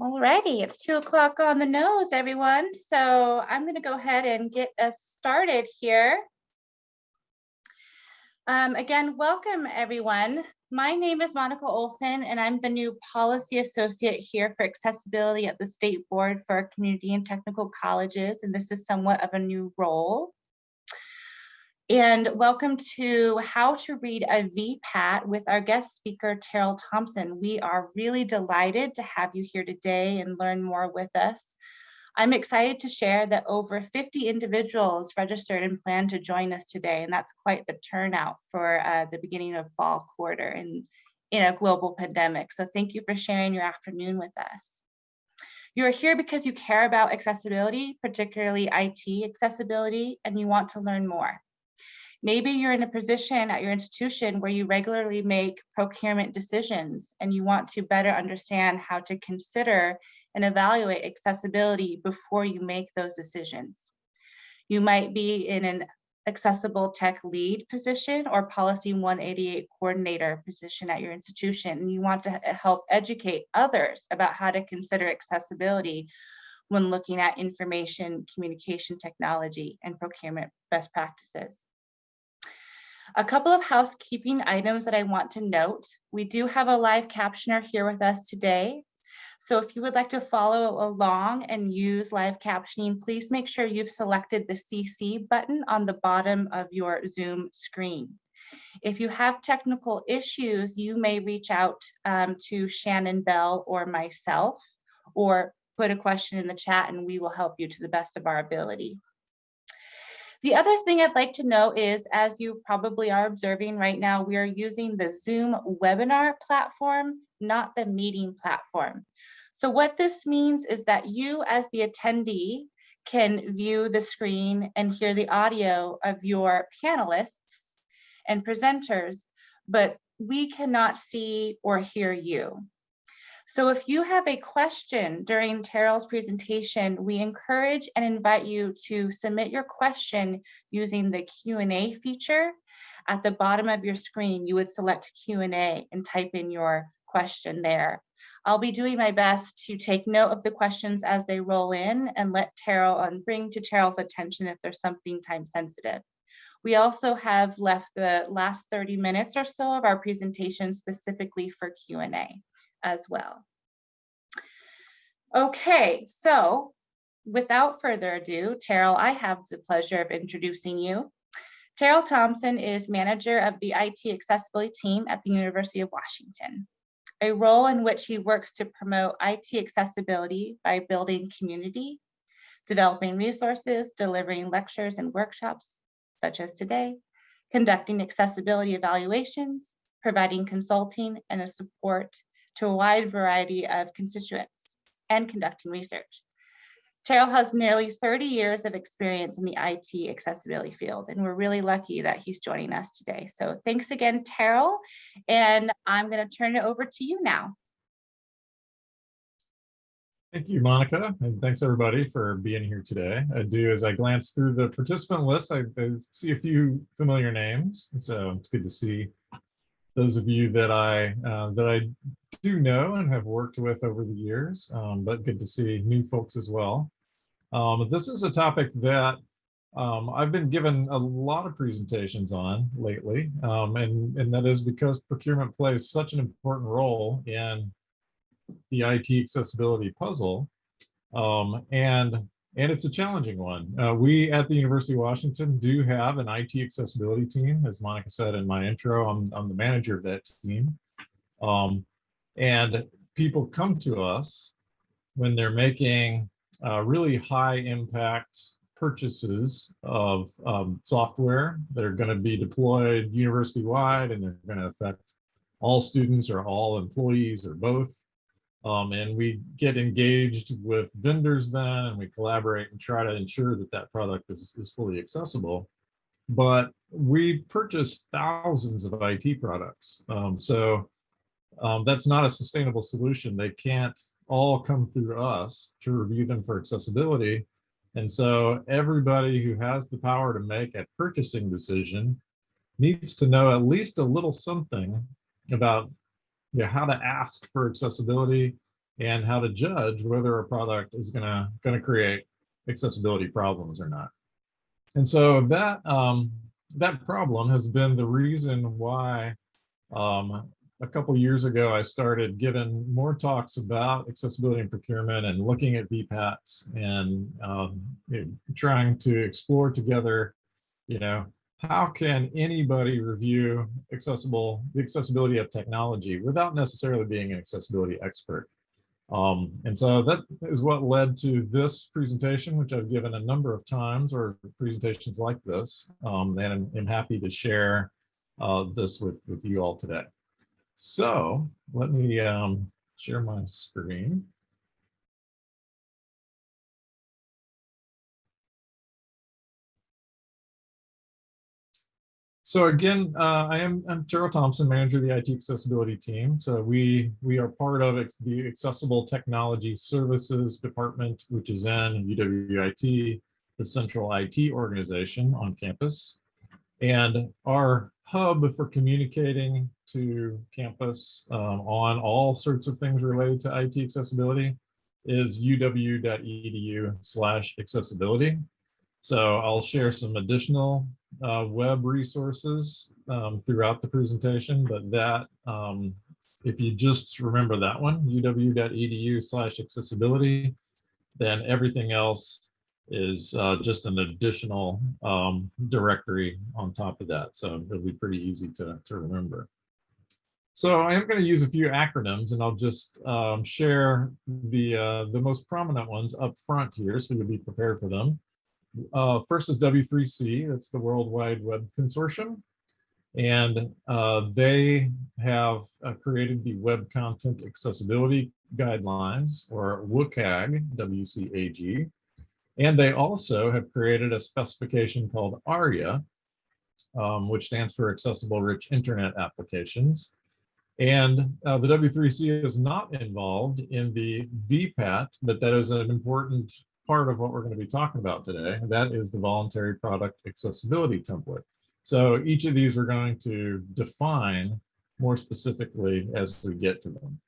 Alrighty, it's two o'clock on the nose, everyone. So I'm going to go ahead and get us started here. Um, again, welcome everyone. My name is Monica Olson and I'm the new policy associate here for accessibility at the State Board for Community and Technical Colleges. And this is somewhat of a new role. And welcome to How to Read a VPAT with our guest speaker, Terrill Thompson. We are really delighted to have you here today and learn more with us. I'm excited to share that over 50 individuals registered and plan to join us today, and that's quite the turnout for uh, the beginning of fall quarter in, in a global pandemic. So thank you for sharing your afternoon with us. You are here because you care about accessibility, particularly IT accessibility, and you want to learn more. Maybe you're in a position at your institution where you regularly make procurement decisions and you want to better understand how to consider and evaluate accessibility before you make those decisions. You might be in an accessible tech lead position or policy 188 coordinator position at your institution and you want to help educate others about how to consider accessibility when looking at information communication technology and procurement best practices. A couple of housekeeping items that I want to note. We do have a live captioner here with us today. So if you would like to follow along and use live captioning, please make sure you've selected the CC button on the bottom of your Zoom screen. If you have technical issues, you may reach out um, to Shannon Bell or myself, or put a question in the chat and we will help you to the best of our ability. The other thing I'd like to know is, as you probably are observing right now, we are using the Zoom webinar platform, not the meeting platform. So what this means is that you as the attendee can view the screen and hear the audio of your panelists and presenters, but we cannot see or hear you. So if you have a question during Terrill's presentation, we encourage and invite you to submit your question using the Q&A feature. At the bottom of your screen, you would select Q&A and type in your question there. I'll be doing my best to take note of the questions as they roll in and let Terrill and um, bring to Terrill's attention if there's something time sensitive. We also have left the last 30 minutes or so of our presentation specifically for Q&A as well. Okay, so without further ado, Terrill, I have the pleasure of introducing you. Terrill Thompson is manager of the IT accessibility team at the University of Washington, a role in which he works to promote IT accessibility by building community, developing resources, delivering lectures and workshops, such as today, conducting accessibility evaluations, providing consulting and a support to a wide variety of constituents and conducting research. Terrill has nearly 30 years of experience in the IT accessibility field, and we're really lucky that he's joining us today. So thanks again, Terrill, and I'm going to turn it over to you now. Thank you, Monica, and thanks everybody for being here today. I do, as I glance through the participant list, I, I see a few familiar names, so it's good to see those of you that I uh, that I do know and have worked with over the years, um, but good to see new folks as well. Um, this is a topic that um, I've been given a lot of presentations on lately, um, and, and that is because procurement plays such an important role in the IT accessibility puzzle. Um, and and it's a challenging one. Uh, we at the University of Washington do have an IT accessibility team. As Monica said in my intro, I'm, I'm the manager of that team. Um, and people come to us when they're making uh, really high impact purchases of um, software that are going to be deployed university wide and they're going to affect all students or all employees or both. Um, and we get engaged with vendors then and we collaborate and try to ensure that that product is, is fully accessible. But we purchase thousands of IT products. Um, so um, that's not a sustainable solution. They can't all come through us to review them for accessibility. And so everybody who has the power to make a purchasing decision needs to know at least a little something about you know, how to ask for accessibility and how to judge whether a product is gonna, gonna create accessibility problems or not. And so that, um, that problem has been the reason why um, a couple years ago, I started giving more talks about accessibility and procurement and looking at VPATs and um, trying to explore together, you know, how can anybody review accessible the accessibility of technology without necessarily being an accessibility expert? Um, and so that is what led to this presentation, which I've given a number of times or presentations like this. Um, and I'm, I'm, happy to share uh, this with, with you all today. So let me um, share my screen. So again, uh, I am I'm Terrill Thompson, manager of the IT accessibility team. So we we are part of the Accessible Technology Services Department, which is in UWIT, the central IT organization on campus. And our hub for communicating to campus um, on all sorts of things related to IT accessibility is uw.edu slash accessibility. So I'll share some additional uh, web resources um, throughout the presentation, but that, um, if you just remember that one, uw.edu slash accessibility, then everything else is uh, just an additional um, directory on top of that. So it'll be pretty easy to, to remember. So I am going to use a few acronyms and I'll just um, share the, uh, the most prominent ones up front here so you'll be prepared for them. Uh, first is W3C, that's the World Wide Web Consortium. And uh, they have uh, created the Web Content Accessibility Guidelines, or WCAG, WCAG. And they also have created a specification called ARIA, um, which stands for Accessible Rich Internet Applications. And uh, the W3C is not involved in the VPAT, but that is an important part of what we're going to be talking about today. That is the voluntary product accessibility template. So each of these we're going to define more specifically as we get to them.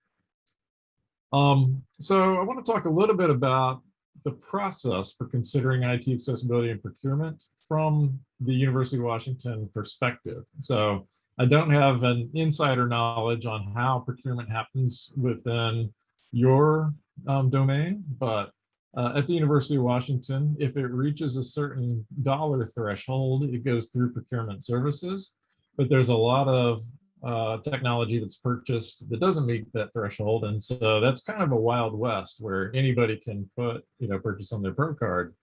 Um, so I want to talk a little bit about the process for considering IT accessibility and procurement from the University of Washington perspective. So I don't have an insider knowledge on how procurement happens within your um, domain, but uh, at the University of Washington, if it reaches a certain dollar threshold, it goes through procurement services. But there's a lot of uh, technology that's purchased that doesn't meet that threshold. And so that's kind of a wild west where anybody can put, you know, purchase on their pro card.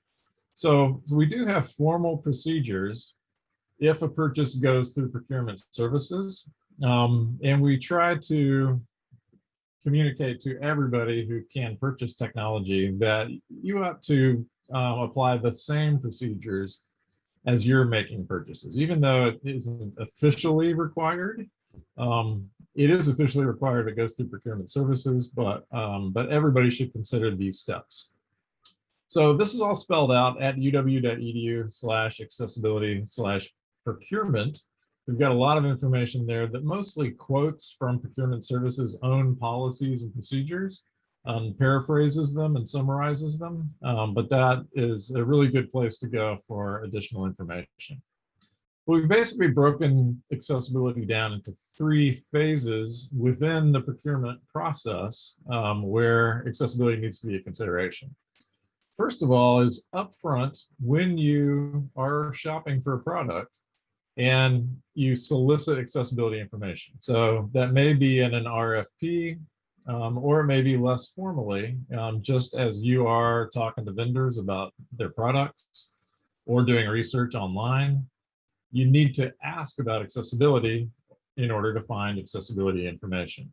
So, so we do have formal procedures if a purchase goes through procurement services. Um, and we try to communicate to everybody who can purchase technology that you have to uh, apply the same procedures as you're making purchases, even though it isn't officially required. Um, it is officially required it goes through procurement services, but um, but everybody should consider these steps. So this is all spelled out at uw.edu slash accessibility slash procurement. We've got a lot of information there that mostly quotes from procurement services own policies and procedures, um, paraphrases them and summarizes them. Um, but that is a really good place to go for additional information. We've basically broken accessibility down into three phases within the procurement process um, where accessibility needs to be a consideration. First of all is upfront when you are shopping for a product, and you solicit accessibility information. So that may be in an RFP, um, or maybe less formally, um, just as you are talking to vendors about their products or doing research online, you need to ask about accessibility in order to find accessibility information.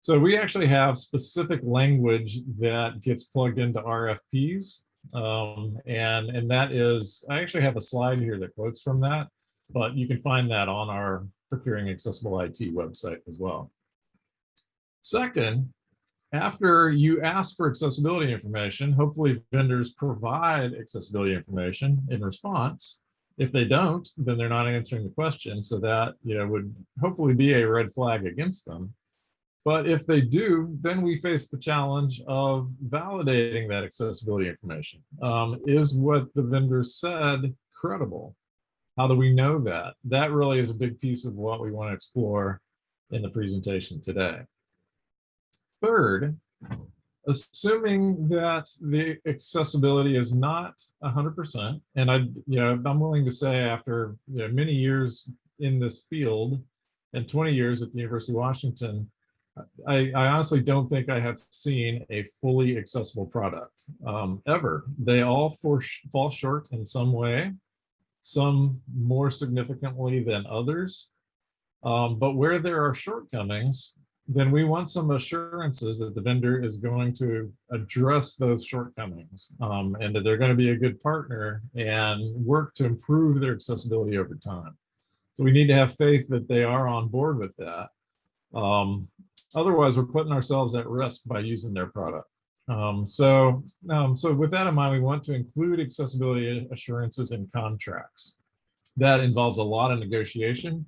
So we actually have specific language that gets plugged into RFPs. Um, and, and that is, I actually have a slide here that quotes from that but you can find that on our Procuring Accessible IT website as well. Second, after you ask for accessibility information, hopefully vendors provide accessibility information in response. If they don't, then they're not answering the question. So that you know would hopefully be a red flag against them. But if they do, then we face the challenge of validating that accessibility information. Um, is what the vendor said credible? How do we know that? That really is a big piece of what we want to explore in the presentation today. Third, assuming that the accessibility is not 100%, and I, you know, I'm willing to say after you know, many years in this field and 20 years at the University of Washington, I, I honestly don't think I have seen a fully accessible product um, ever. They all for, fall short in some way, some more significantly than others. Um, but where there are shortcomings, then we want some assurances that the vendor is going to address those shortcomings um, and that they're going to be a good partner and work to improve their accessibility over time. So we need to have faith that they are on board with that. Um, otherwise, we're putting ourselves at risk by using their product. Um, so, um, so with that in mind, we want to include accessibility assurances in contracts. That involves a lot of negotiation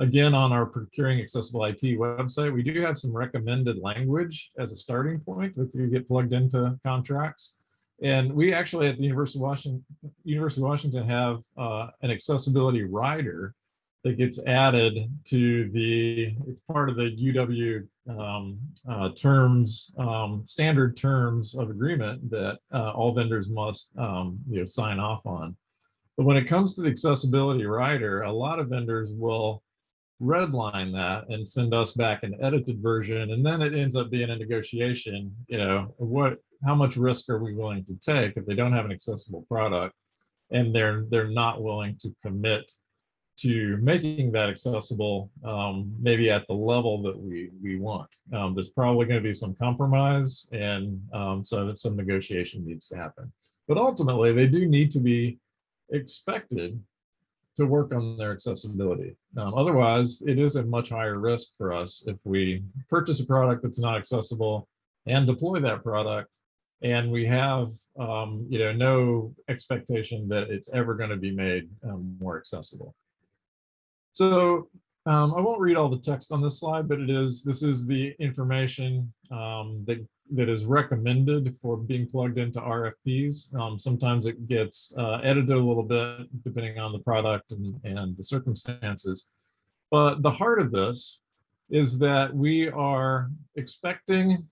Again, on our Procuring Accessible IT website, we do have some recommended language as a starting point that you get plugged into contracts. And we actually at the University of Washington, University of Washington have uh, an accessibility rider that gets added to the, it's part of the UW um, uh, terms, um, standard terms of agreement that uh, all vendors must um, you know, sign off on. But when it comes to the accessibility rider, a lot of vendors will redline that and send us back an edited version and then it ends up being a negotiation you know what how much risk are we willing to take if they don't have an accessible product and they're they're not willing to commit to making that accessible um, maybe at the level that we we want? Um, there's probably going to be some compromise and um, so some negotiation needs to happen. But ultimately they do need to be expected to work on their accessibility. Um, otherwise, it is a much higher risk for us if we purchase a product that's not accessible and deploy that product and we have um, you know no expectation that it's ever going to be made um, more accessible. So um, I won't read all the text on this slide, but it is this is the information um, that that is recommended for being plugged into RFPs. Um, sometimes it gets uh, edited a little bit depending on the product and, and the circumstances. But the heart of this is that we are expecting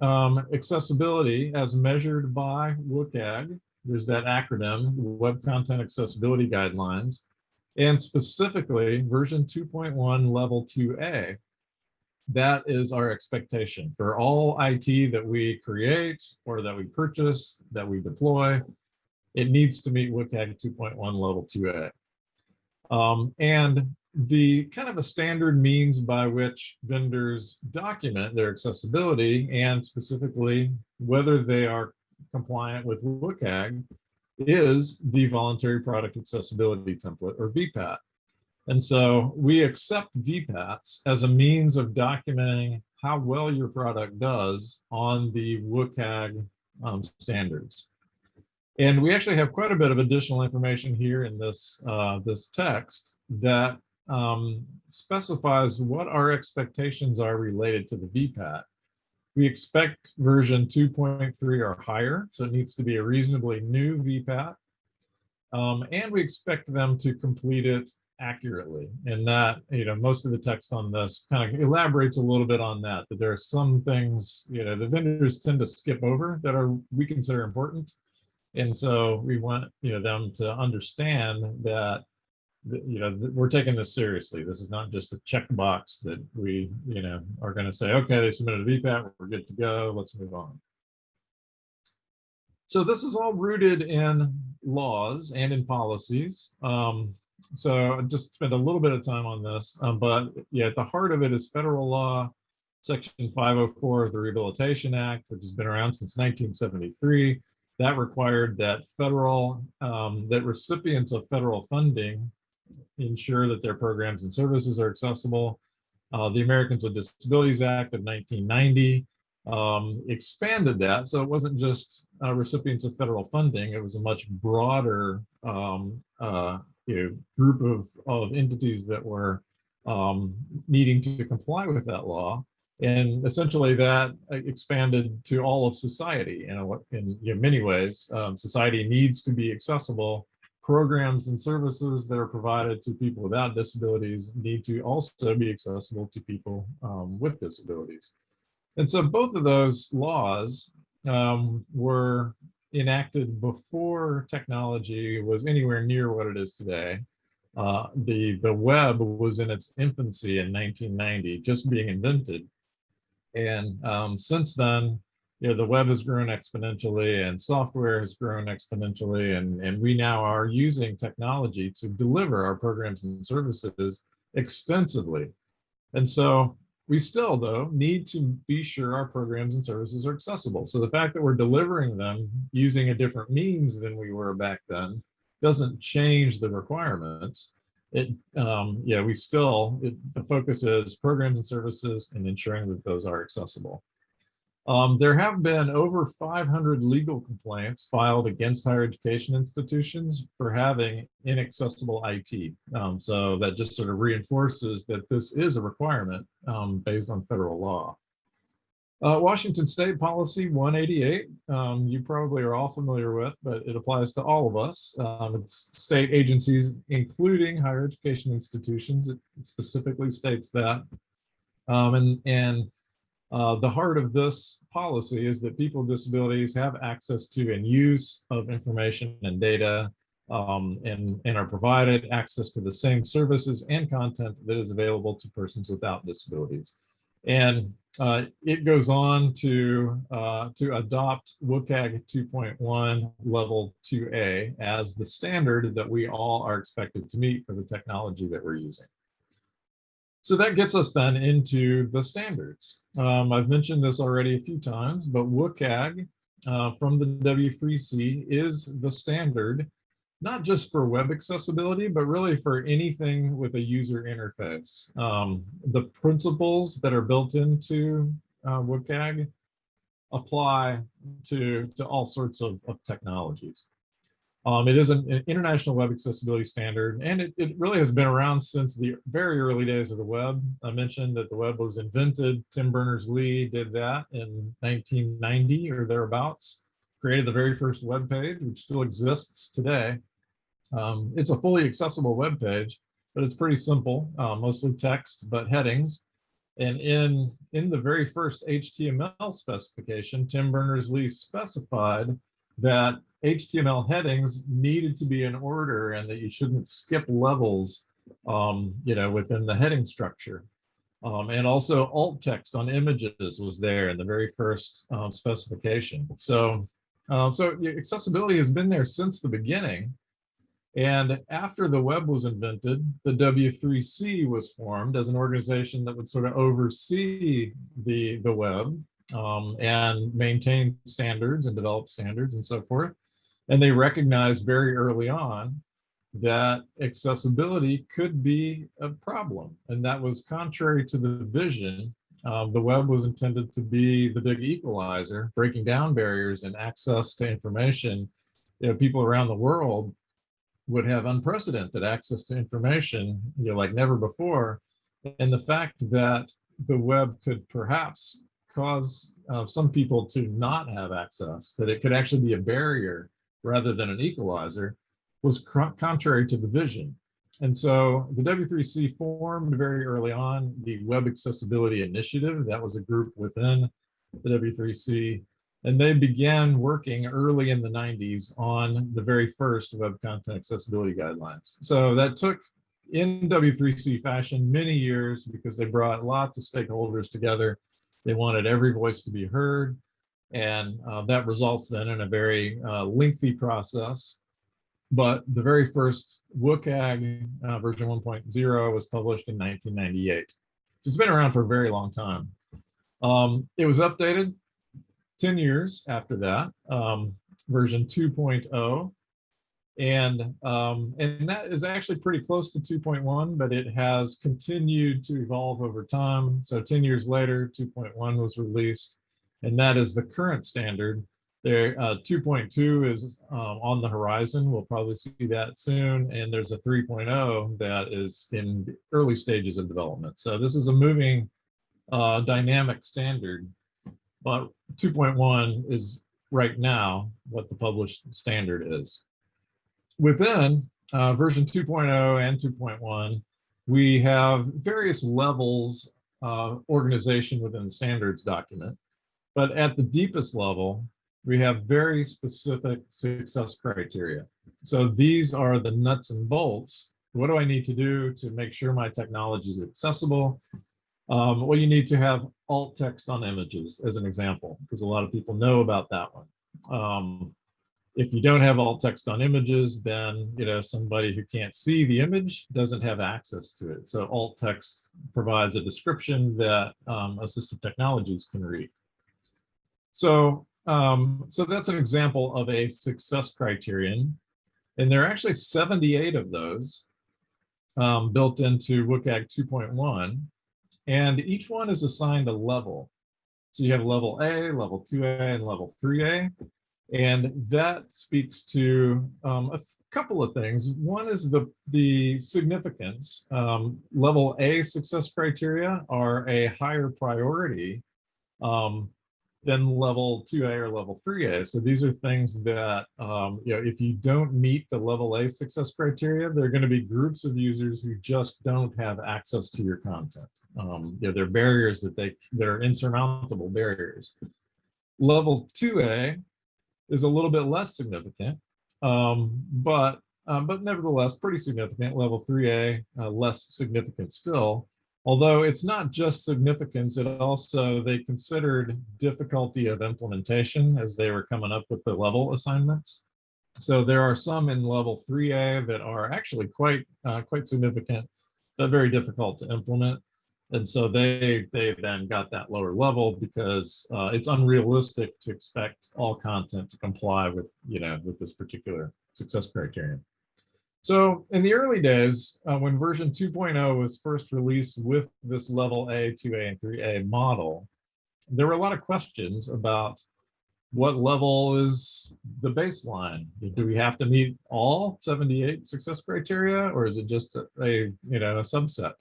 um, accessibility as measured by WCAG. There's that acronym, Web Content Accessibility Guidelines, and specifically version 2.1 level 2A that is our expectation for all IT that we create or that we purchase, that we deploy. It needs to meet WCAG 2.1 level 2A. Um, and the kind of a standard means by which vendors document their accessibility and specifically whether they are compliant with WCAG is the voluntary product accessibility template or VPAT. And so we accept VPATs as a means of documenting how well your product does on the WCAG um, standards. And we actually have quite a bit of additional information here in this, uh, this text that um, specifies what our expectations are related to the VPAT. We expect version 2.3 or higher, so it needs to be a reasonably new VPAT. Um, and we expect them to complete it accurately and that you know most of the text on this kind of elaborates a little bit on that that there are some things you know the vendors tend to skip over that are we consider important and so we want you know them to understand that you know we're taking this seriously. This is not just a checkbox that we you know are going to say okay they submitted a vpat we're good to go let's move on. So this is all rooted in laws and in policies. Um, so I just spent a little bit of time on this, um, but yeah, at the heart of it is federal law, section 504 of the Rehabilitation Act, which has been around since 1973. That required that federal, um, that recipients of federal funding ensure that their programs and services are accessible. Uh, the Americans with Disabilities Act of 1990 um, expanded that. So it wasn't just uh, recipients of federal funding, it was a much broader um, uh, you know, group of, of entities that were um, needing to comply with that law. And essentially that uh, expanded to all of society in, a, in you know, many ways. Um, society needs to be accessible. Programs and services that are provided to people without disabilities need to also be accessible to people um, with disabilities. And so both of those laws um, were enacted before technology was anywhere near what it is today. Uh, the, the web was in its infancy in 1990, just being invented. And um, since then, you know, the web has grown exponentially and software has grown exponentially. And, and we now are using technology to deliver our programs and services extensively. And so we still, though, need to be sure our programs and services are accessible. So the fact that we're delivering them using a different means than we were back then doesn't change the requirements. It, um, yeah, we still, it, the focus is programs and services and ensuring that those are accessible. Um, there have been over 500 legal complaints filed against higher education institutions for having inaccessible IT. Um, so that just sort of reinforces that this is a requirement um, based on federal law. Uh, Washington State Policy 188, um, you probably are all familiar with, but it applies to all of us. Um, it's state agencies, including higher education institutions. It specifically states that. Um, and, and uh, the heart of this policy is that people with disabilities have access to and use of information and data um, and, and are provided access to the same services and content that is available to persons without disabilities. And uh, it goes on to, uh, to adopt WCAG 2.1 level 2A as the standard that we all are expected to meet for the technology that we're using. So that gets us then into the standards. Um, I've mentioned this already a few times, but WCAG uh, from the W3C is the standard, not just for web accessibility, but really for anything with a user interface. Um, the principles that are built into uh, WCAG apply to, to all sorts of, of technologies. Um, it is an, an, international web accessibility standard, and it, it really has been around since the very early days of the web. I mentioned that the web was invented. Tim Berners-Lee did that in 1990 or thereabouts, created the very first web page, which still exists today. Um, it's a fully accessible web page, but it's pretty simple, uh, mostly text, but headings. And in, in the very first HTML specification, Tim Berners-Lee specified that HTML headings needed to be in order and that you shouldn't skip levels, um, you know, within the heading structure. Um, and also alt text on images was there in the very first um, specification. So, um, so accessibility has been there since the beginning. And after the web was invented, the W3C was formed as an organization that would sort of oversee the, the web um, and maintain standards and develop standards and so forth. And they recognized very early on that accessibility could be a problem. And that was contrary to the vision. Um, the web was intended to be the big equalizer, breaking down barriers and access to information. You know, people around the world would have unprecedented access to information, you know, like never before. And the fact that the web could perhaps cause uh, some people to not have access, that it could actually be a barrier rather than an equalizer, was contrary to the vision. And so the W3C formed very early on the Web Accessibility Initiative. That was a group within the W3C. And they began working early in the 90s on the very first web content accessibility guidelines. So that took in W3C fashion many years because they brought lots of stakeholders together they wanted every voice to be heard. And uh, that results then in a very uh, lengthy process. But the very first WCAG uh, version 1.0 was published in 1998. So it's been around for a very long time. Um, it was updated 10 years after that, um, version 2.0 and um, and that is actually pretty close to 2.1, but it has continued to evolve over time. So 10 years later, 2.1 was released, and that is the current standard. There, uh, 2.2 is um, on the horizon. We'll probably see that soon, and there's a 3.0 that is in the early stages of development. So this is a moving uh, dynamic standard, but 2.1 is right now what the published standard is. Within uh, version 2.0 and 2.1, we have various levels uh, organization within the standards document. But at the deepest level, we have very specific success criteria. So these are the nuts and bolts. What do I need to do to make sure my technology is accessible? Um, well, you need to have alt text on images as an example, because a lot of people know about that one. Um, if you don't have alt text on images, then you know somebody who can't see the image doesn't have access to it. So alt text provides a description that um, assistive technologies can read. So, um, so that's an example of a success criterion. And there are actually 78 of those um, built into WCAG 2.1. And each one is assigned a level. So you have level A, level 2A, and level 3A. And that speaks to um, a couple of things. One is the, the significance. Um, level A success criteria are a higher priority um, than level 2A or level 3A. So these are things that, um, you know, if you don't meet the level A success criteria, there are going to be groups of users who just don't have access to your content. Um, you know, they're barriers that they, they're insurmountable barriers. Level 2A is a little bit less significant, um, but um, but nevertheless pretty significant. Level 3A, uh, less significant still. Although it's not just significance, it also, they considered difficulty of implementation as they were coming up with the level assignments. So there are some in level 3A that are actually quite uh, quite significant, but very difficult to implement. And so they they then got that lower level because uh, it's unrealistic to expect all content to comply with you know with this particular success criterion. So in the early days, uh, when version 2.0 was first released with this level A, 2A, and 3A model, there were a lot of questions about what level is the baseline? Do we have to meet all 78 success criteria, or is it just a, a you know a subset?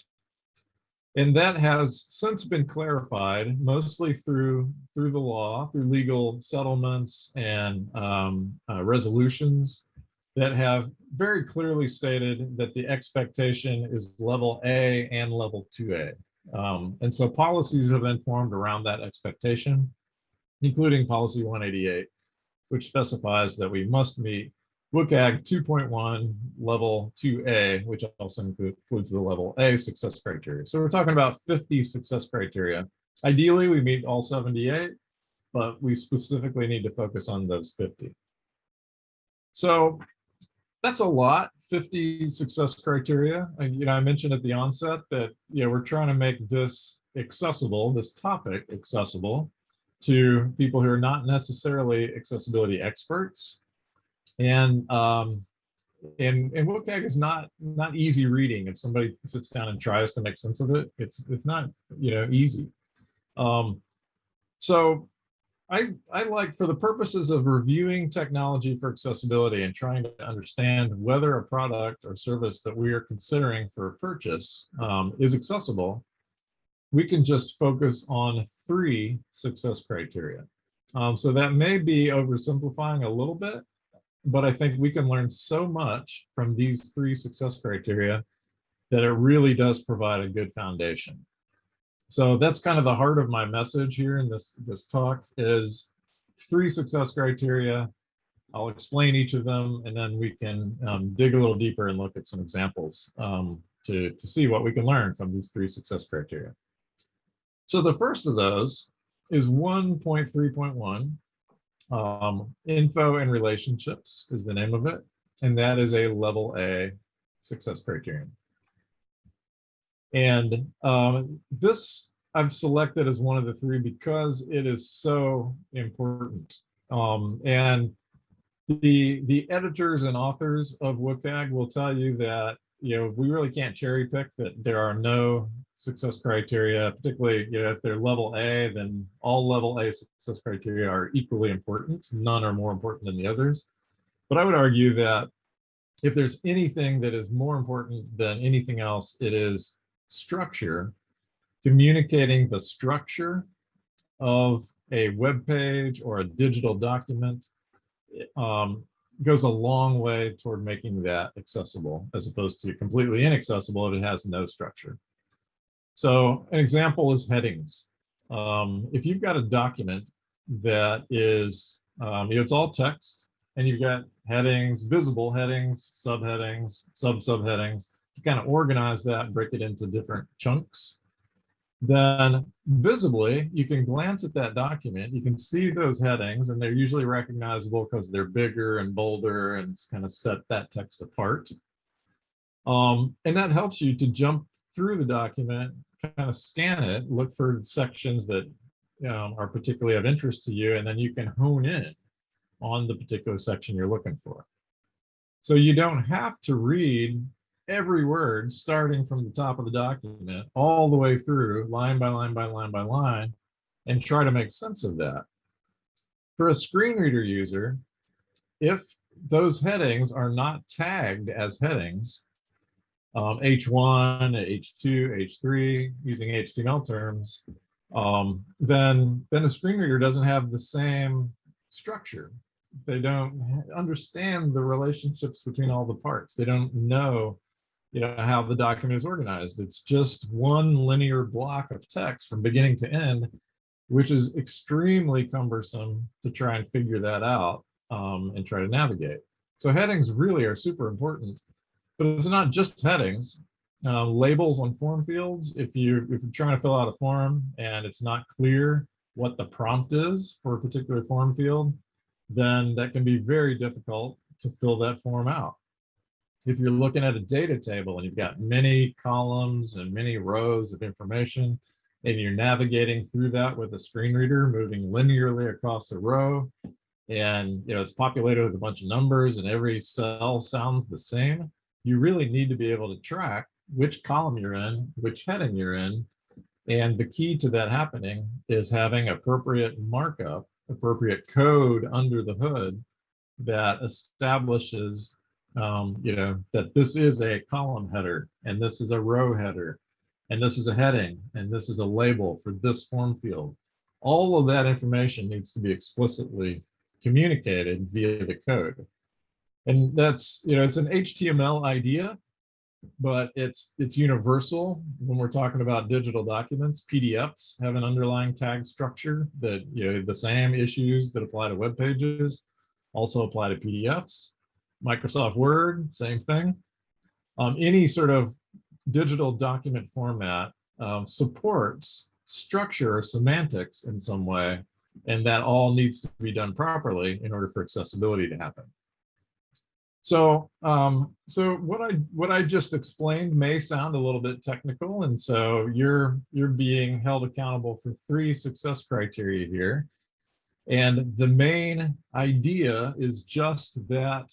And that has since been clarified, mostly through through the law, through legal settlements and um, uh, resolutions that have very clearly stated that the expectation is level A and level 2A. Um, and so policies have been formed around that expectation, including policy 188, which specifies that we must meet WCAG 2.1 level 2A, which also includes the level A success criteria. So we're talking about 50 success criteria. Ideally, we meet all 78, but we specifically need to focus on those 50. So that's a lot, 50 success criteria. And, you know, I mentioned at the onset that, you know, we're trying to make this accessible, this topic accessible to people who are not necessarily accessibility experts, and um, and and WCAG is not not easy reading. If somebody sits down and tries to make sense of it, it's it's not you know easy. Um, so I I like for the purposes of reviewing technology for accessibility and trying to understand whether a product or service that we are considering for a purchase um, is accessible, we can just focus on three success criteria. Um, so that may be oversimplifying a little bit, but I think we can learn so much from these three success criteria that it really does provide a good foundation. So that's kind of the heart of my message here in this, this talk is three success criteria. I'll explain each of them and then we can um, dig a little deeper and look at some examples um, to, to see what we can learn from these three success criteria. So the first of those is 1.3.1 um, info and relationships is the name of it. And that is a level A success criterion. And um, this I've selected as one of the three because it is so important. Um, and the the editors and authors of WCAG will tell you that you know we really can't cherry pick that there are no success criteria, particularly you know, if they're level A, then all level A success criteria are equally important. None are more important than the others. But I would argue that if there's anything that is more important than anything else, it is structure communicating the structure of a web page or a digital document um, goes a long way toward making that accessible as opposed to completely inaccessible if it has no structure. So an example is headings. Um, if you've got a document that is, um, you know, it's all text and you've got headings, visible headings, subheadings, sub-subheadings, to kind of organize that, break it into different chunks. Then visibly you can glance at that document. You can see those headings and they're usually recognizable because they're bigger and bolder and kind of set that text apart. Um, and that helps you to jump through the document kind of scan it look for sections that um, are particularly of interest to you and then you can hone in on the particular section you're looking for. So you don't have to read every word starting from the top of the document all the way through line by line by line by line and try to make sense of that. For a screen reader user, if those headings are not tagged as headings, um, H1, H2, H3, using HTML terms, um, then, then a screen reader doesn't have the same structure. They don't understand the relationships between all the parts. They don't know you know, how the document is organized. It's just one linear block of text from beginning to end, which is extremely cumbersome to try and figure that out um, and try to navigate. So headings really are super important, but it's not just headings. Uh, labels on form fields, if, you, if you're trying to fill out a form and it's not clear what the prompt is for a particular form field, then that can be very difficult to fill that form out if you're looking at a data table and you've got many columns and many rows of information, and you're navigating through that with a screen reader, moving linearly across a row, and you know it's populated with a bunch of numbers and every cell sounds the same, you really need to be able to track which column you're in, which heading you're in, and the key to that happening is having appropriate markup, appropriate code under the hood that establishes um, you know, that this is a column header and this is a row header and this is a heading and this is a label for this form field. All of that information needs to be explicitly communicated via the code. And that's, you know, it's an HTML idea, but it's it's universal when we're talking about digital documents. PDFs have an underlying tag structure that, you know, the same issues that apply to web pages also apply to PDFs. Microsoft Word, same thing. Um, any sort of digital document format um, supports structure or semantics in some way, and that all needs to be done properly in order for accessibility to happen. So, um, so what I what I just explained may sound a little bit technical, and so you're you're being held accountable for three success criteria here. And the main idea is just that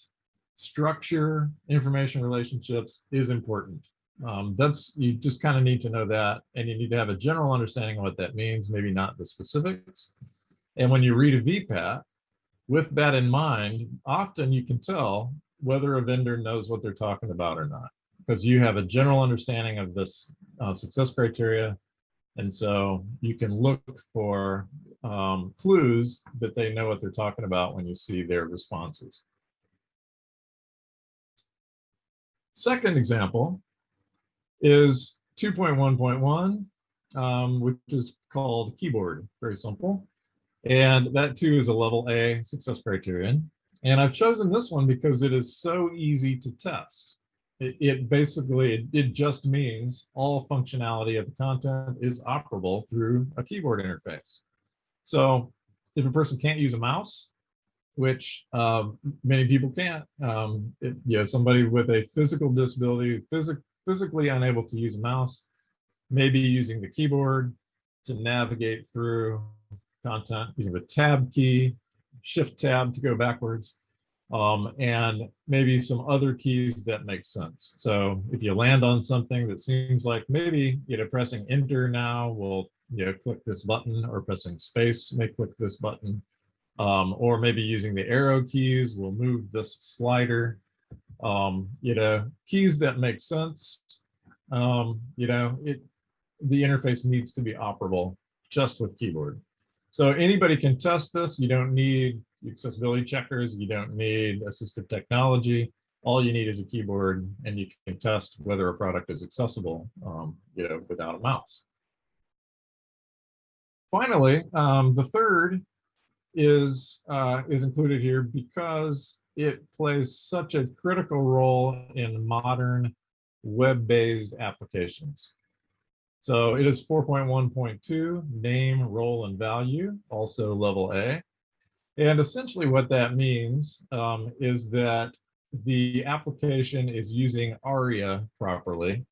structure information relationships is important. Um, that's you just kind of need to know that and you need to have a general understanding of what that means, maybe not the specifics. And when you read a VPAT, with that in mind, often you can tell whether a vendor knows what they're talking about or not, because you have a general understanding of this uh, success criteria. And so you can look for um, clues that they know what they're talking about when you see their responses. Second example is 2.1.1, um, which is called keyboard, very simple. And that too is a level A success criterion. And I've chosen this one because it is so easy to test. It, it basically, it, it just means all functionality of the content is operable through a keyboard interface. So if a person can't use a mouse, which uh, many people can't. Um, it, you know, somebody with a physical disability, phys physically unable to use a mouse, maybe using the keyboard to navigate through content, using the tab key, shift tab to go backwards, um, and maybe some other keys that make sense. So if you land on something that seems like maybe, you know, pressing enter now will, you know, click this button or pressing space may click this button um, or maybe using the arrow keys, we'll move this slider, um, you know, keys that make sense. Um, you know, it, the interface needs to be operable just with keyboard. So anybody can test this. You don't need accessibility checkers. You don't need assistive technology. All you need is a keyboard and you can test whether a product is accessible, um, you know, without a mouse. Finally, um, the third is, uh, is included here because it plays such a critical role in modern web-based applications. So it is 4.1.2, name, role, and value, also level A. And essentially what that means um, is that the application is using ARIA properly.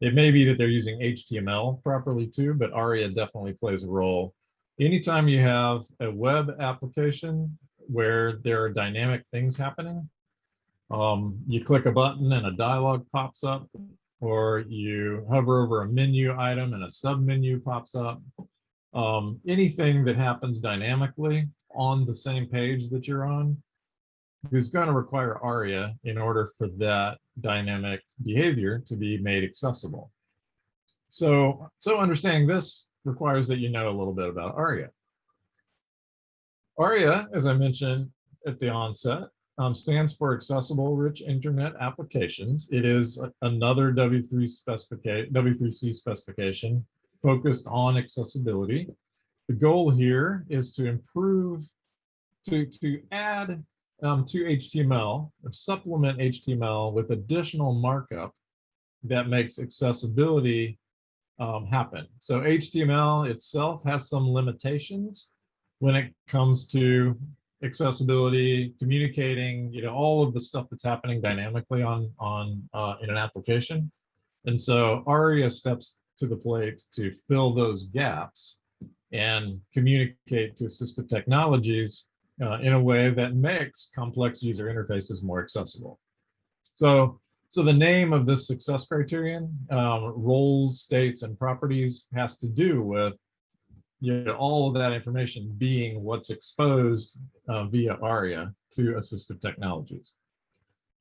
It may be that they're using HTML properly too, but ARIA definitely plays a role. Anytime you have a web application where there are dynamic things happening, um, you click a button and a dialog pops up, or you hover over a menu item and a sub menu pops up. Um, anything that happens dynamically on the same page that you're on is going to require ARIA in order for that dynamic behavior to be made accessible. So, so understanding this requires that you know a little bit about ARIA. ARIA, as I mentioned at the onset, um, stands for Accessible Rich Internet Applications. It is another W3 specification, W3C specification focused on accessibility. The goal here is to improve, to, to add um, to HTML or supplement HTML with additional markup that makes accessibility um, happen. So HTML itself has some limitations when it comes to accessibility, communicating, you know, all of the stuff that's happening dynamically on on uh, in an application. And so ARIA steps to the plate to fill those gaps and communicate to assistive technologies uh, in a way that makes complex user interfaces more accessible. So, so the name of this success criterion, um, roles, states, and properties has to do with you know, all of that information being what's exposed uh, via ARIA to assistive technologies.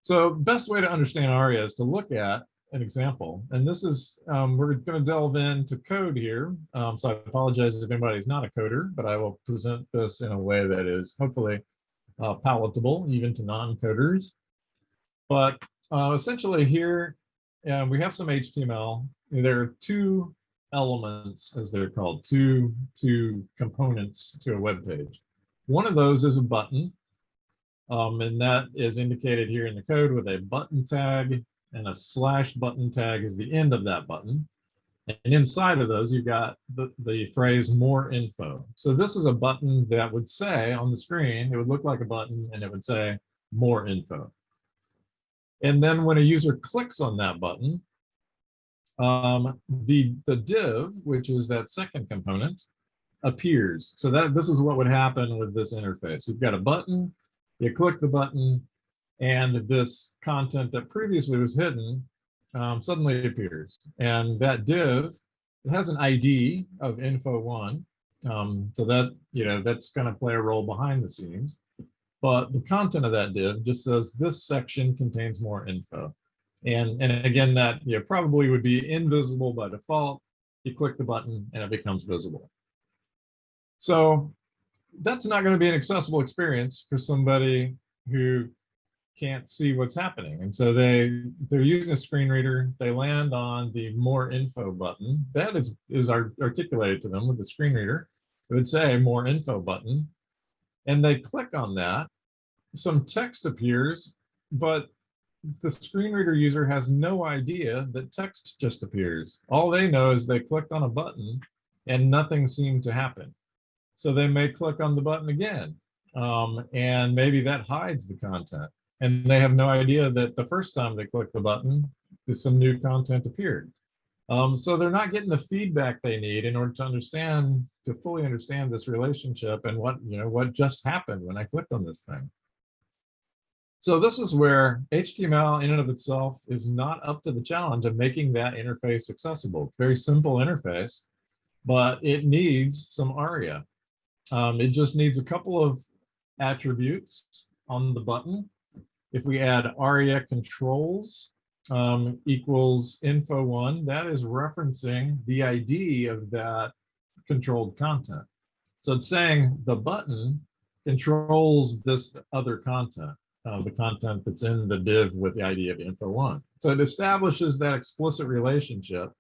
So best way to understand ARIA is to look at an example. And this is, um, we're going to delve into code here. Um, so I apologize if anybody's not a coder, but I will present this in a way that is hopefully uh, palatable even to non-coders. But uh, essentially here, uh, we have some HTML. There are two elements, as they're called, two, two components to a web page. One of those is a button, um, and that is indicated here in the code with a button tag and a slash button tag is the end of that button. And inside of those, you've got the, the phrase more info. So this is a button that would say on the screen, it would look like a button and it would say more info. And then when a user clicks on that button, um, the, the div, which is that second component, appears. So that this is what would happen with this interface. You've got a button, you click the button, and this content that previously was hidden um, suddenly appears. And that div, it has an ID of info1. Um, so that, you know, that's going to play a role behind the scenes. But the content of that div just says this section contains more info. And, and again, that you know, probably would be invisible by default. You click the button and it becomes visible. So that's not going to be an accessible experience for somebody who can't see what's happening. And so they, they're using a screen reader. They land on the more info button. That is, is articulated to them with the screen reader. It would say more info button. And they click on that. Some text appears, but the screen reader user has no idea that text just appears. All they know is they clicked on a button and nothing seemed to happen. So they may click on the button again, um, and maybe that hides the content. And they have no idea that the first time they click the button, some new content appeared. Um, so they're not getting the feedback they need in order to understand, to fully understand this relationship and what, you know, what just happened when I clicked on this thing. So this is where HTML in and of itself is not up to the challenge of making that interface accessible. It's very simple interface, but it needs some ARIA. Um, it just needs a couple of attributes on the button. If we add ARIA controls um, equals info one, that is referencing the ID of that controlled content. So it's saying the button controls this other content, uh, the content that's in the div with the ID of info one. So it establishes that explicit relationship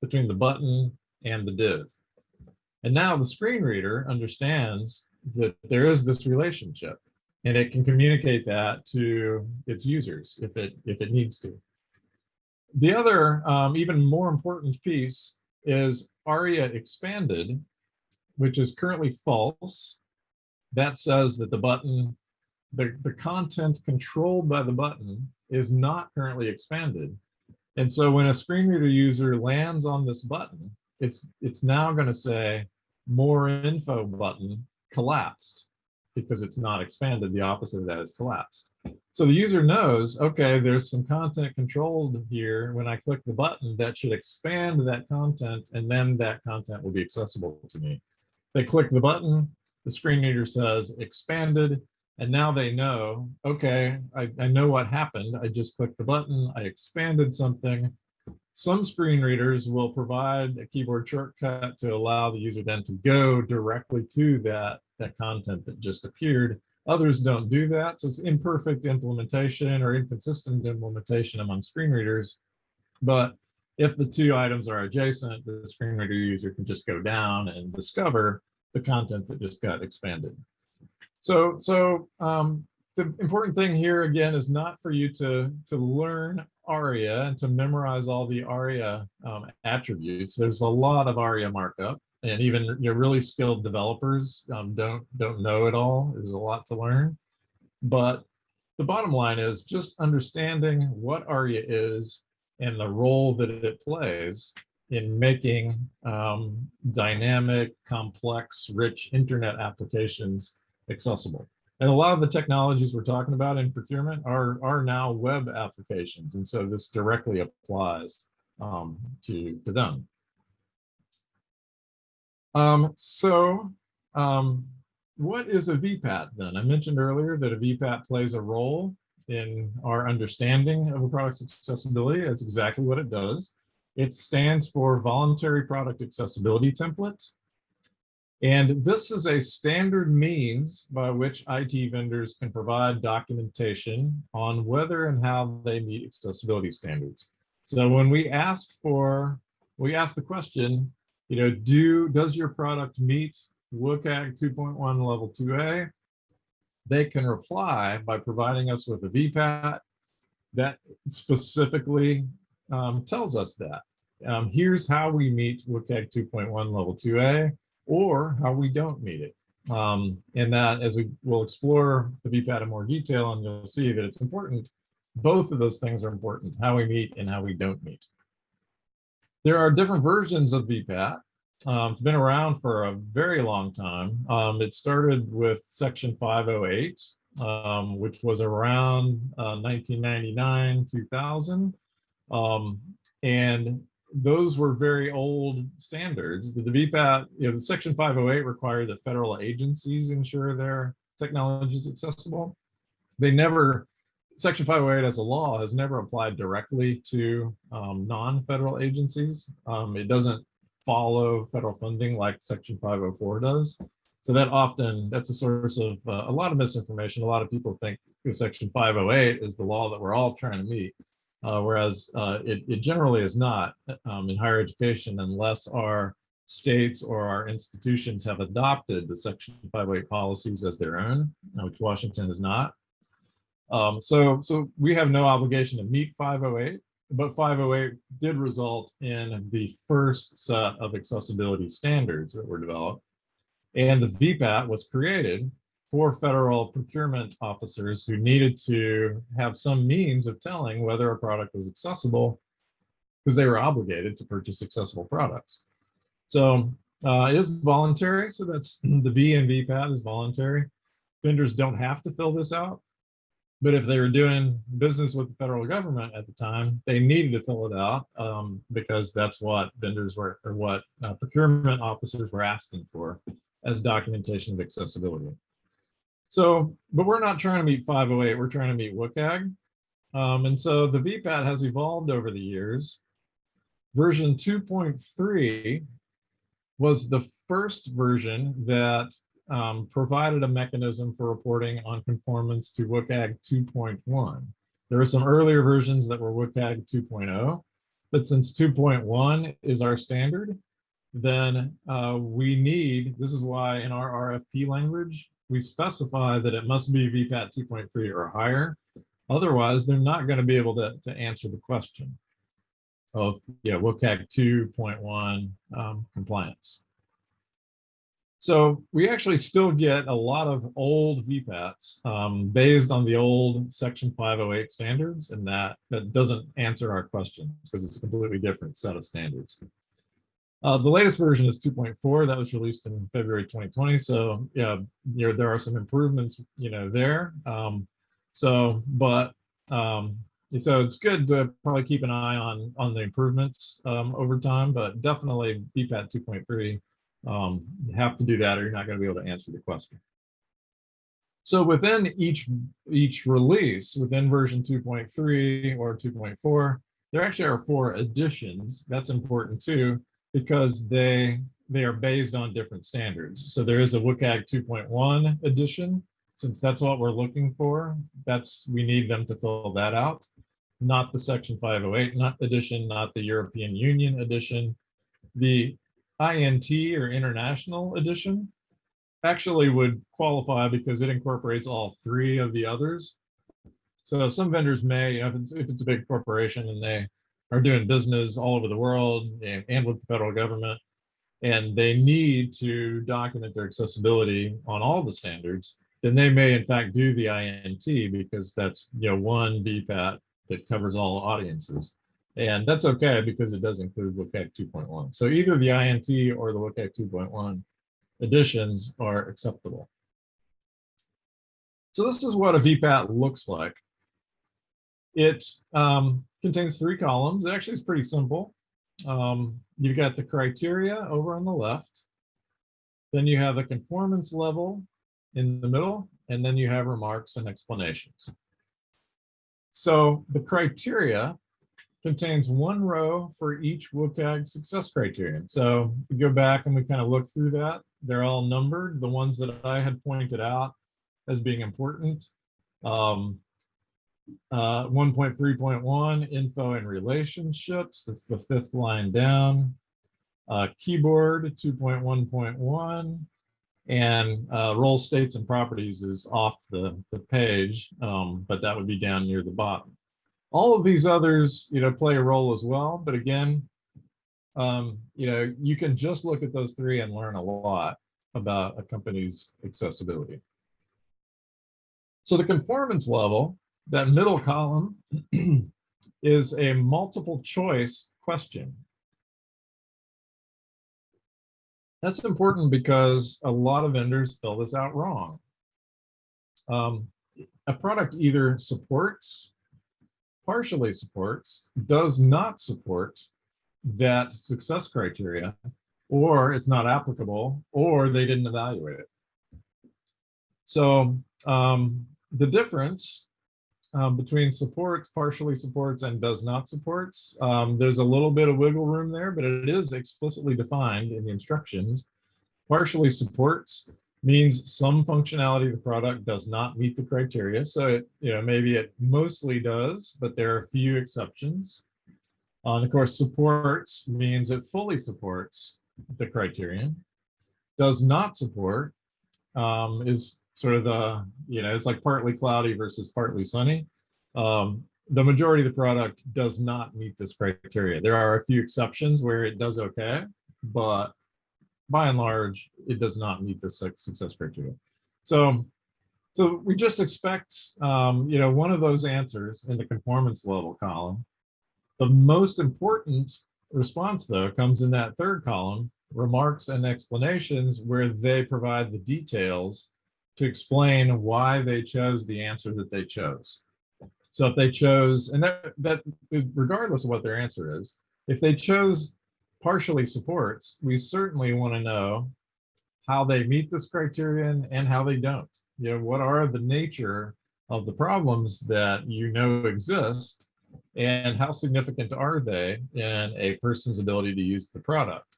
between the button and the div. And now the screen reader understands that there is this relationship and it can communicate that to its users if it if it needs to. The other um, even more important piece is ARIA expanded, which is currently false. That says that the button, the, the content controlled by the button is not currently expanded. And so when a screen reader user lands on this button, it's it's now going to say more info button collapsed because it's not expanded. The opposite of that is collapsed. So the user knows, okay, there's some content controlled here. When I click the button, that should expand that content, and then that content will be accessible to me. They click the button, the screen reader says expanded, and now they know, okay, I, I know what happened. I just clicked the button, I expanded something. Some screen readers will provide a keyboard shortcut to allow the user then to go directly to that, that content that just appeared. Others don't do that, so it's imperfect implementation or inconsistent implementation among screen readers. But if the two items are adjacent, the screen reader user can just go down and discover the content that just got expanded. So, so um, the important thing here again is not for you to to learn ARIA and to memorize all the ARIA um, attributes. There's a lot of ARIA markup, and even your really skilled developers um, don't don't know it all. There's a lot to learn, but the bottom line is just understanding what ARIA is and the role that it plays in making um, dynamic, complex, rich internet applications accessible. And a lot of the technologies we're talking about in procurement are, are now web applications. And so this directly applies um, to, to them. Um, so um, what is a VPAT then? I mentioned earlier that a VPAT plays a role in our understanding of a product's accessibility. That's exactly what it does. It stands for Voluntary Product Accessibility Template. And this is a standard means by which IT vendors can provide documentation on whether and how they meet accessibility standards. So when we ask for, we ask the question, you know, do does your product meet WCAG 2.1 level 2A? They can reply by providing us with a VPAT that specifically um, tells us that. Um, here's how we meet WCAG 2.1 level 2A or how we don't meet it. Um, and that as we will explore the VPAT in more detail and you'll see that it's important. Both of those things are important, how we meet and how we don't meet. There are different versions of VPAT. Um, it's been around for a very long time. Um, it started with section 508, um, which was around uh, 1999, 2000. Um, and those were very old standards. The VPAT, you know, the section 508 required that federal agencies ensure their technology is accessible. They never, section 508 as a law has never applied directly to um, non-federal agencies. Um, it doesn't follow federal funding like section 504 does. So that often, that's a source of uh, a lot of misinformation. A lot of people think section 508 is the law that we're all trying to meet uh, whereas uh, it, it, generally is not um, in higher education unless our states or our institutions have adopted the Section 508 policies as their own, uh, which Washington has not. Um, so, so we have no obligation to meet 508, but 508 did result in the first set of accessibility standards that were developed. And the VPAT was created for federal procurement officers who needed to have some means of telling whether a product was accessible because they were obligated to purchase accessible products. So uh, it is voluntary. So that's the V and VPAT is voluntary. Vendors don't have to fill this out. But if they were doing business with the federal government at the time, they needed to fill it out um, because that's what vendors were or what uh, procurement officers were asking for as documentation of accessibility. So, but we're not trying to meet 508, we're trying to meet WCAG. Um, and so the VPAT has evolved over the years. Version 2.3 was the first version that um, provided a mechanism for reporting on conformance to WCAG 2.1. There were some earlier versions that were WCAG 2.0, but since 2.1 is our standard, then uh, we need, this is why in our RFP language, we specify that it must be VPAT 2.3 or higher. Otherwise, they're not going to be able to, to answer the question of yeah, WCAG 2.1 um, compliance. So we actually still get a lot of old VPATs um, based on the old section 508 standards and that, that doesn't answer our questions because it's a completely different set of standards. Uh, the latest version is 2.4 that was released in February 2020. So yeah, you know, there are some improvements, you know, there. Um, so, but um, so it's good to probably keep an eye on on the improvements um, over time, but definitely VPAT 2.3 um, you have to do that or you're not going to be able to answer the question. So within each, each release, within version 2.3 or 2.4, there actually are four editions. That's important too, because they, they are based on different standards. So there is a WCAG 2.1 edition, since that's what we're looking for. That's, we need them to fill that out, not the section 508 not edition, not the European Union edition. The INT or International Edition actually would qualify because it incorporates all three of the others. So some vendors may, if it's, if it's a big corporation and they are doing business all over the world and, and with the federal government, and they need to document their accessibility on all the standards, then they may in fact do the INT because that's you know one VPAT that covers all audiences. And that's okay because it does include WCAG 2.1. So either the INT or the WCAG 2.1 editions are acceptable. So this is what a VPAT looks like. It um, contains three columns. It actually is pretty simple. Um, you've got the criteria over on the left. Then you have a conformance level in the middle, and then you have remarks and explanations. So the criteria contains one row for each WCAG success criterion. So we go back and we kind of look through that. They're all numbered. The ones that I had pointed out as being important. Um, uh, 1.3.1 info and relationships. That's the fifth line down. Uh, keyboard 2.1.1 and uh, role states and properties is off the, the page, um, but that would be down near the bottom. All of these others, you know, play a role as well. But again, um, you know, you can just look at those three and learn a lot about a company's accessibility. So the conformance level, that middle column, is a multiple choice question. That's important because a lot of vendors fill this out wrong. Um, a product either supports partially supports, does not support that success criteria, or it's not applicable, or they didn't evaluate it. So um, the difference um, between supports, partially supports, and does not supports, um, there's a little bit of wiggle room there, but it is explicitly defined in the instructions. Partially supports means some functionality of the product does not meet the criteria. So it, you know, maybe it mostly does, but there are a few exceptions. Uh, and of course, supports means it fully supports the criterion. Does not support um, is sort of the, you know, it's like partly cloudy versus partly sunny. Um, the majority of the product does not meet this criteria. There are a few exceptions where it does okay, but by and large, it does not meet the success criteria. So, so we just expect, um, you know, one of those answers in the conformance level column. The most important response, though, comes in that third column, remarks and explanations, where they provide the details to explain why they chose the answer that they chose. So if they chose, and that, that regardless of what their answer is, if they chose partially supports, we certainly want to know how they meet this criterion and how they don't. You know, what are the nature of the problems that you know exist and how significant are they in a person's ability to use the product.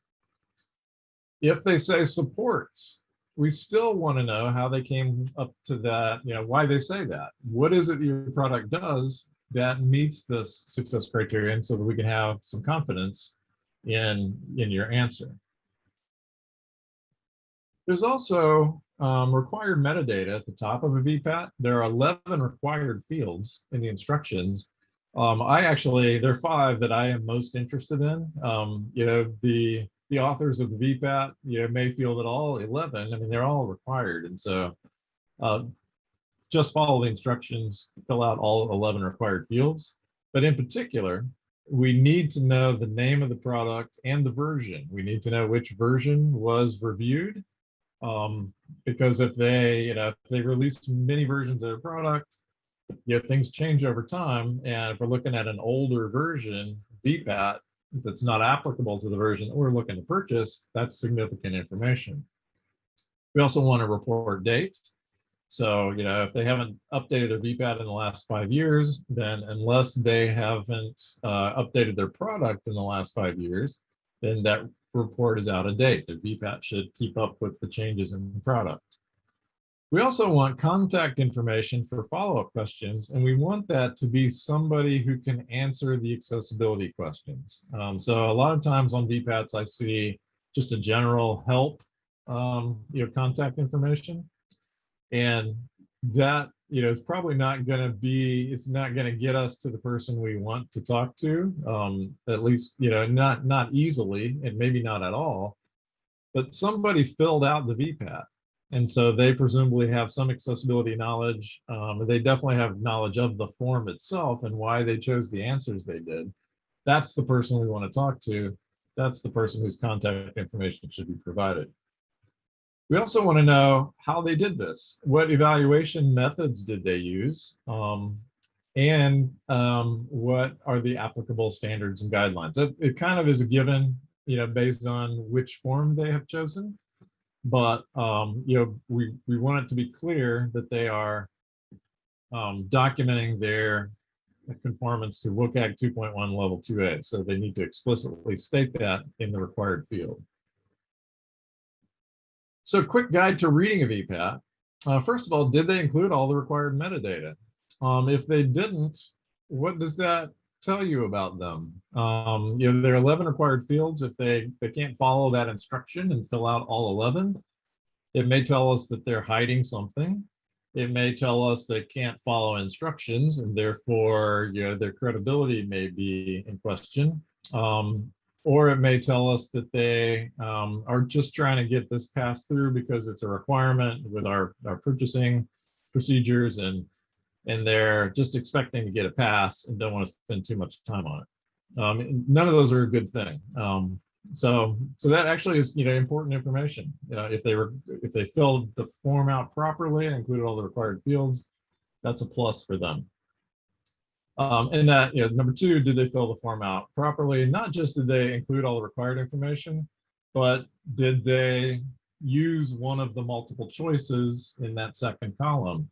If they say supports, we still want to know how they came up to that, you know, why they say that. What is it your product does that meets this success criterion so that we can have some confidence in, in your answer. There's also um, required metadata at the top of a VPAT. There are 11 required fields in the instructions. Um, I actually, there are five that I am most interested in. Um, you know, the the authors of the VPAT, you know, may feel that all 11, I mean, they're all required. And so uh, just follow the instructions, fill out all 11 required fields. But in particular, we need to know the name of the product and the version. We need to know which version was reviewed um, because if they, you know, if they release many versions of a product, know, things change over time. And if we're looking at an older version, VPAT, that's not applicable to the version that we're looking to purchase, that's significant information. We also want to report date. So, you know, if they haven't updated their VPAT in the last five years, then unless they haven't uh, updated their product in the last five years, then that report is out of date. The VPAT should keep up with the changes in the product. We also want contact information for follow-up questions, and we want that to be somebody who can answer the accessibility questions. Um, so a lot of times on VPATs, I see just a general help, um, contact information. And that you know, it's probably not going to be, it's not going to get us to the person we want to talk to, um, at least, you know, not, not easily and maybe not at all, but somebody filled out the VPAT. And so they presumably have some accessibility knowledge. Um, they definitely have knowledge of the form itself and why they chose the answers they did. That's the person we want to talk to. That's the person whose contact information should be provided. We also want to know how they did this. What evaluation methods did they use? Um, and um, what are the applicable standards and guidelines? It, it, kind of is a given, you know, based on which form they have chosen. But, um, you know, we, we want it to be clear that they are um, documenting their conformance to WCAG 2.1 level 2A. So they need to explicitly state that in the required field. So quick guide to reading a VPAT. Uh, first of all, did they include all the required metadata? Um, if they didn't, what does that tell you about them? Um, you know, there are 11 required fields. If they, they can't follow that instruction and fill out all 11, it may tell us that they're hiding something. It may tell us they can't follow instructions and therefore, you know, their credibility may be in question. Um, or it may tell us that they um, are just trying to get this passed through because it's a requirement with our, our purchasing procedures and and they're just expecting to get a pass and don't want to spend too much time on it. Um, none of those are a good thing. Um, so so that actually is you know important information. Uh, if they were if they filled the form out properly and included all the required fields, that's a plus for them. Um, and that, you know, number two, did they fill the form out properly? Not just did they include all the required information, but did they use one of the multiple choices in that second column?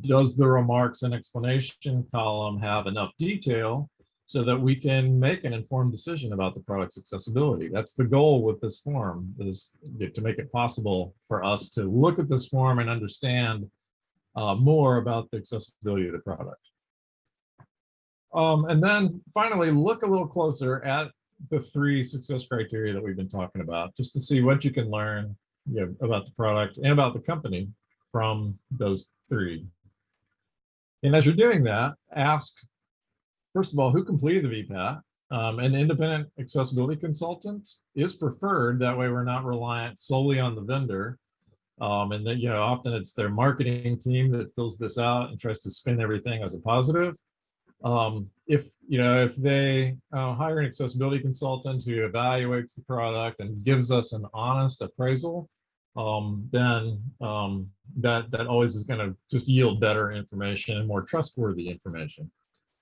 Does the remarks and explanation column have enough detail so that we can make an informed decision about the product's accessibility? That's the goal with this form is to make it possible for us to look at this form and understand uh, more about the accessibility of the product. Um, and then finally, look a little closer at the three success criteria that we've been talking about, just to see what you can learn you know, about the product and about the company from those three. And as you're doing that, ask, first of all, who completed the VPAT? Um, an independent accessibility consultant is preferred. That way we're not reliant solely on the vendor. Um, and then, you know, often it's their marketing team that fills this out and tries to spin everything as a positive. Um, if you know if they uh, hire an accessibility consultant who evaluates the product and gives us an honest appraisal, um, then um, that that always is going to just yield better information and more trustworthy information.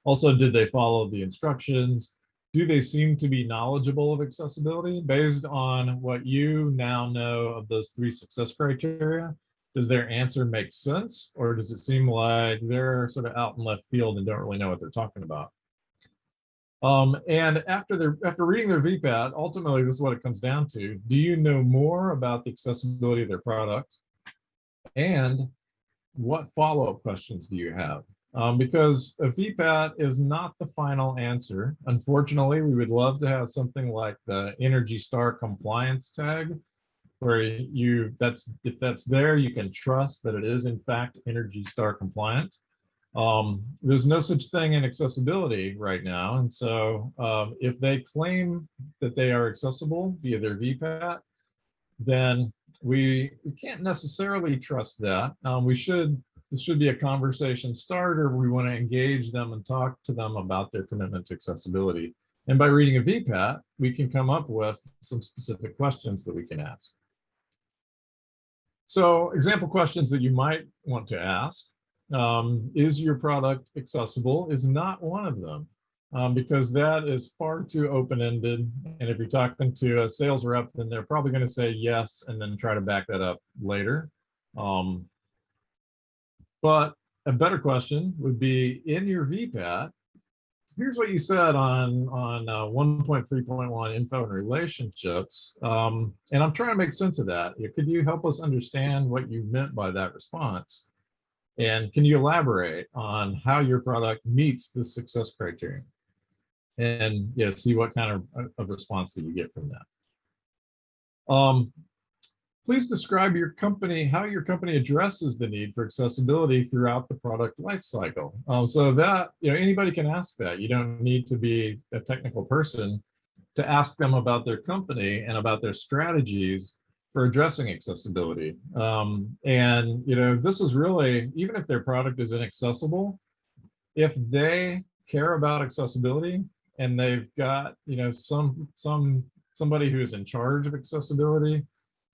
Also, did they follow the instructions? Do they seem to be knowledgeable of accessibility based on what you now know of those three success criteria? Does their answer make sense? Or does it seem like they're sort of out in left field and don't really know what they're talking about? Um, and after their after reading their VPAT, ultimately this is what it comes down to. Do you know more about the accessibility of their product? And what follow-up questions do you have? Um, because a VPAT is not the final answer. Unfortunately, we would love to have something like the Energy Star compliance tag, where you that's if that's there, you can trust that it is in fact Energy Star compliant. Um, there's no such thing in accessibility right now. And so um, if they claim that they are accessible via their VPAT, then we, we can't necessarily trust that. Um, we should, this should be a conversation starter. We want to engage them and talk to them about their commitment to accessibility. And by reading a VPAT, we can come up with some specific questions that we can ask. So example questions that you might want to ask um, is your product accessible is not one of them um, because that is far too open-ended. And if you're talking to a sales rep, then they're probably going to say yes and then try to back that up later. Um, but a better question would be in your VPAT, here's what you said on on uh, 1.3.1 info and relationships um, and i'm trying to make sense of that could you help us understand what you meant by that response and can you elaborate on how your product meets the success criterion? And yeah, see what kind of, uh, of response that you get from that. Um, please describe your company, how your company addresses the need for accessibility throughout the product lifecycle. Um, so that, you know, anybody can ask that. You don't need to be a technical person to ask them about their company and about their strategies for addressing accessibility. Um, and, you know, this is really, even if their product is inaccessible, if they care about accessibility and they've got, you know, some, some, somebody who is in charge of accessibility,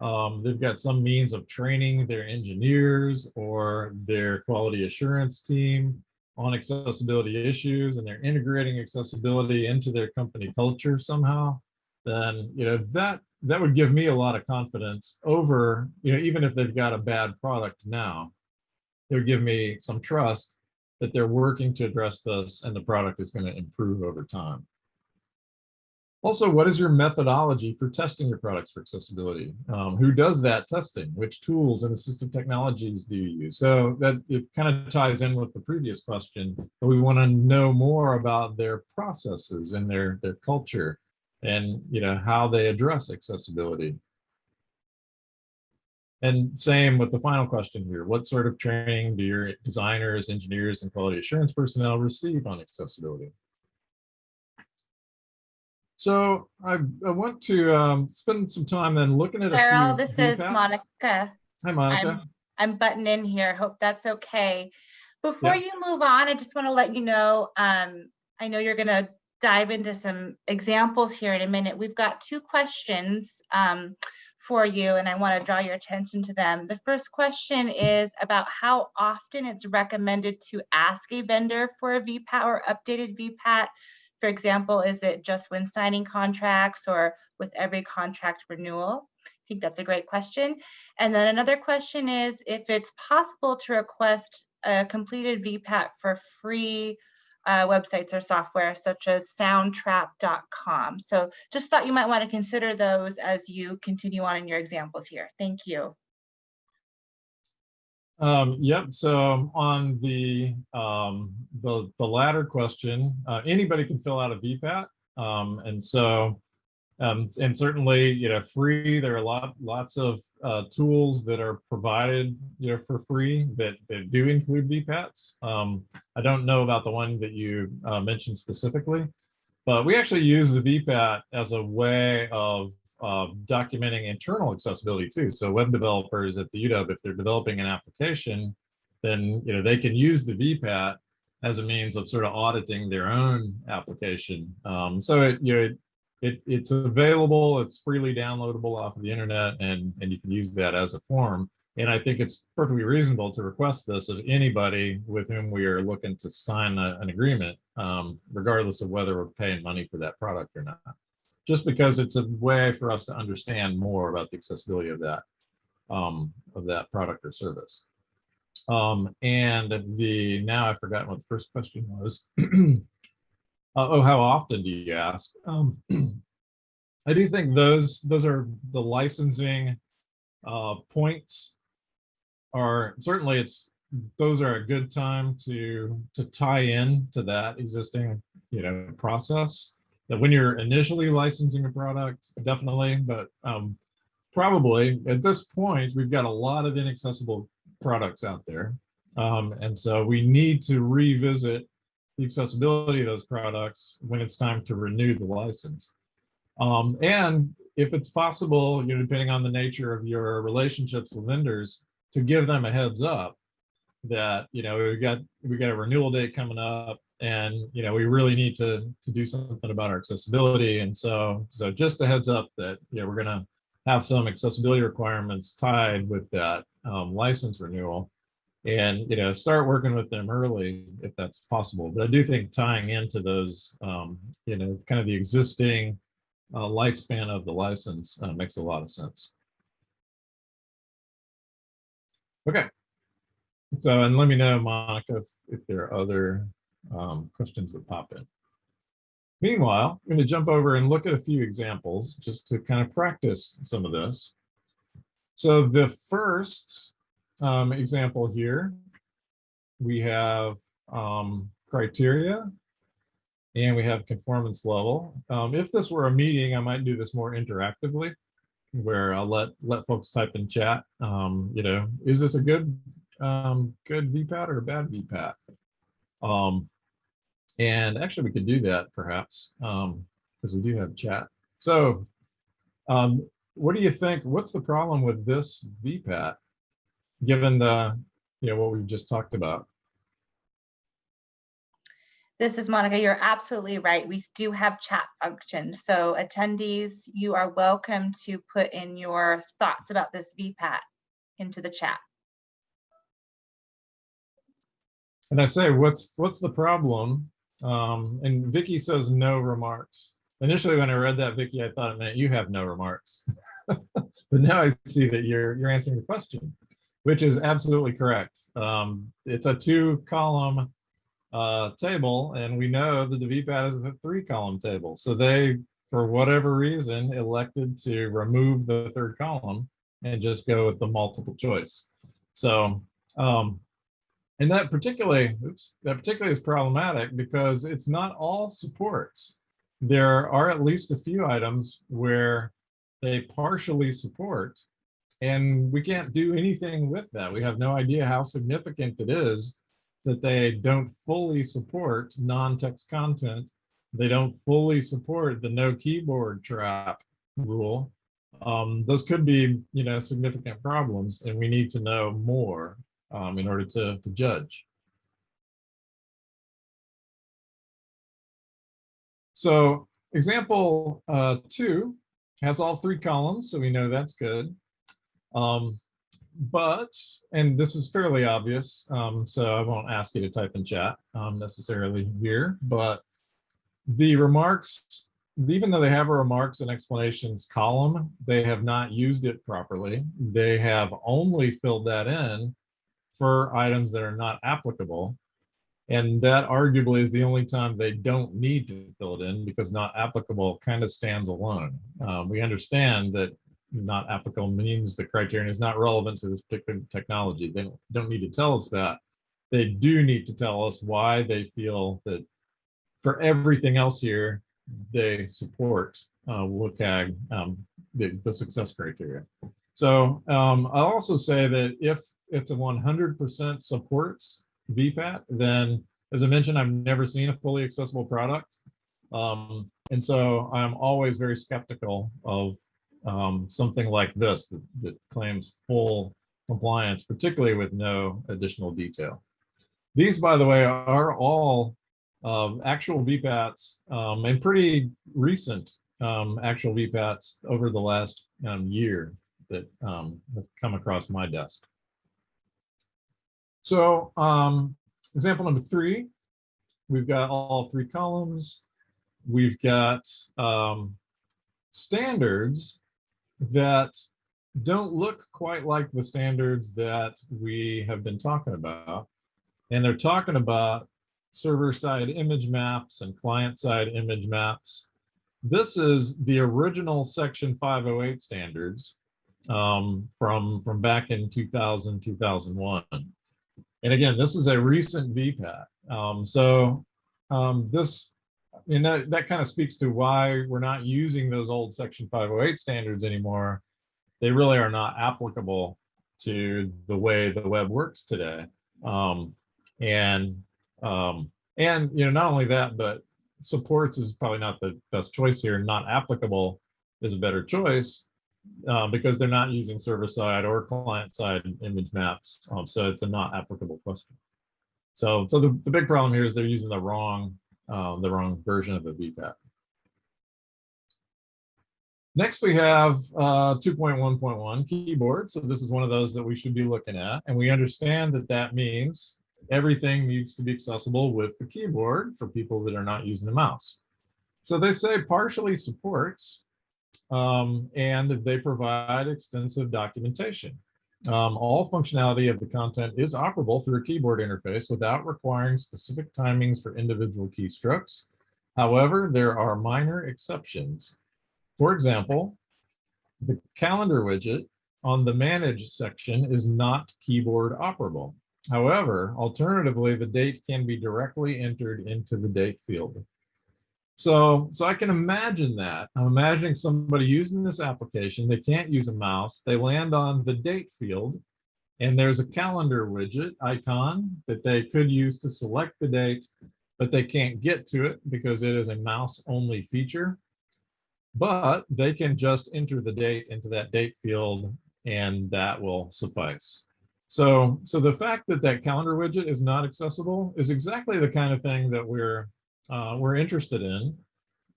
um, they've got some means of training their engineers or their quality assurance team on accessibility issues and they're integrating accessibility into their company culture somehow, then, you know, that that would give me a lot of confidence over, you know, even if they've got a bad product now, it would give me some trust that they're working to address this and the product is going to improve over time. Also, what is your methodology for testing your products for accessibility? Um, who does that testing? Which tools and assistive technologies do you use? So that it kind of ties in with the previous question, but we want to know more about their processes and their, their culture and you know how they address accessibility. And same with the final question here. What sort of training do your designers, engineers, and quality assurance personnel receive on accessibility? So I, I want to um, spend some time then looking at Carol, a few this is. Monica. Hi, Monica. I'm butting in here. Hope that's okay. Before Yeah. you move on, I just want to let you know, um, I know you're going to dive into some examples here in a minute. We've got two questions um, for you, and I want to draw your attention to them. The first question is about how often it's recommended to ask a vendor for a VPAT or updated VPAT. For example, is it just when signing contracts or with every contract renewal? I think that's a great question. And then another question is if it's possible to request a completed VPAT for free uh, websites or software such as soundtrap.com. So just thought you might want to consider those as you continue on in your examples here. Thank you. Um, yep. So on the um, the the latter question, uh, anybody can fill out a VPAT, um, and so um, and certainly you know free. There are a lot lots of uh, tools that are provided you know for free that that do include VPATs. Um, I don't know about the one that you uh, mentioned specifically, but we actually use the VPAT as a way of uh, documenting internal accessibility too. So web developers at the UW, if they're developing an application, then you know they can use the VPAT as a means of sort of auditing their own application. Um, so it you know it, it it's available, it's freely downloadable off of the internet, and and you can use that as a form. And I think it's perfectly reasonable to request this of anybody with whom we are looking to sign a, an agreement, um, regardless of whether we're paying money for that product or not just because it's a way for us to understand more about the accessibility of that. um, of that product or service. Um, and the, now I've forgotten what the first question was. Uh, oh, how often do you ask? Um, I do think those, those are the licensing uh, points are, certainly it's, those are a good time to, to tie in to that existing, you know, process. That when you're initially licensing a product, definitely, but um, probably at this point, we've got a lot of inaccessible products out there. Um, and so we need to revisit the accessibility of those products when it's time to renew the license. Um, and if it's possible, you know, depending on the nature of your relationships with vendors, to give them a heads up that, you know, we've got we got a renewal date coming up and, you know, we really need to to do something about our accessibility. And so, so just a heads up that, know, we're to have some accessibility requirements tied with that um, license renewal. And you know start working with them early if that's possible. But i do think tying into those um, you know kind of the existing uh, lifespan of the license uh, makes a lot of sense. Okay. So and let me know monica if, if there are other um, questions that pop in meanwhile i'm going to jump over and look at a few examples just to kind of practice some of this so the first um, example here, we have um, criteria and we have conformance level. Um, if this were a meeting, I might do this more interactively where I'll let let folks type in chat. Um, you know, is this a good um, good VPAT or a bad VPAT? Um, and actually, we could do that perhaps because we do have chat. So, um, what do you think? What's the problem with this VPAT? given the, you know, what we've just talked about? This is Monica. You're absolutely right. We do have chat function. So attendees, you are welcome to put in your thoughts about this VPAT into the chat. And I say, what's what's the problem? Um, and Vicky says no remarks. Initially, when I read that, Vicky, I thought it meant you have no remarks. but now I see that you're you're answering the question which is absolutely correct. Um, it's a two column uh, table and we know that the VPAT is a three column table. So they, for whatever reason, elected to remove the third column and just go with the multiple choice. So, um, and that particularly, oops, that particularly is problematic because it's not all supports. There are at least a few items where they partially support and we can't do anything with that. We have no idea how significant it is that they don't fully support non-text content. They don't fully support the no keyboard trap rule. Um, those could be, you know, significant problems, and we need to know more um, in order to, to judge. So example uh, two has all three columns, so we know that's good. Um, but, and this is fairly obvious, um, so I won't ask you to type in chat um, necessarily here, but the remarks, even though they have a remarks and explanations column, they have not used it properly. They have only filled that in for items that are not applicable. And that arguably is the only time they don't need to fill it in because not applicable kind of stands alone. Um, we understand that not applicable means the criterion is not relevant to this particular technology. They don't, don't need to tell us that. They do need to tell us why they feel that for everything else here, they support uh, WCAG, um, the, the success criteria. So um, I'll also say that if it's a 100% supports VPAT, then as I mentioned, I've never seen a fully accessible product. Um, and so I'm always very skeptical of um, something like this that, that, claims full compliance, particularly with no additional detail. These, by the way, are all um, actual VPATs um, and pretty recent um, actual VPATs over the last um, year that um, have come across my desk. So example number three, we've got all three columns. We've got standards that don't look quite like the standards that we have been talking about. And they're talking about server-side image maps and client-side image maps. This is the original Section 508 standards um, from, from back in 2000, 2001. And again, this is a recent VPAT. Um, so um, this, and that, that kind of speaks to why we're not using those old Section 508 standards anymore. They really are not applicable to the way the web works today. Um, and um, and you know, not only that, but supports is probably not the best choice here. Not applicable is a better choice uh, because they're not using server side or client side image maps. Um, so it's a not applicable question. So, so the, the big problem here is they're using the wrong, um, the wrong version of the VPAT. Next, we have uh, 2.1.1 keyboard. So this is one of those that we should be looking at. And we understand that that means everything needs to be accessible with the keyboard for people that are not using the mouse. So they say partially supports, um, and they provide extensive documentation. Um, all functionality of the content is operable through a keyboard interface without requiring specific timings for individual keystrokes. However, there are minor exceptions. For example, the calendar widget on the manage section is not keyboard operable. However, alternatively, the date can be directly entered into the date field. So, so I can imagine that. I'm imagining somebody using this application, they can't use a mouse, they land on the date field, and there's a calendar widget icon that they could use to select the date, but they can't get to it because it is a mouse only feature. But they can just enter the date into that date field and that will suffice. So, so the fact that that calendar widget is not accessible is exactly the kind of thing that we're uh, we're interested in.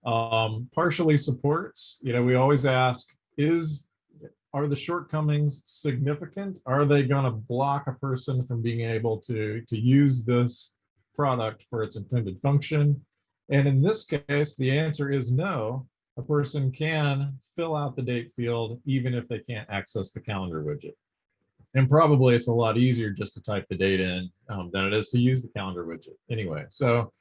Um, partially supports, you know, we always ask, is are the shortcomings significant? Are they going to block a person from being able to to use this product for its intended function? And in this case, the answer is no. A person can fill out the date field even if they can't access the calendar widget and probably it's a lot easier just to type the date in um, than it is to use the calendar widget anyway. So,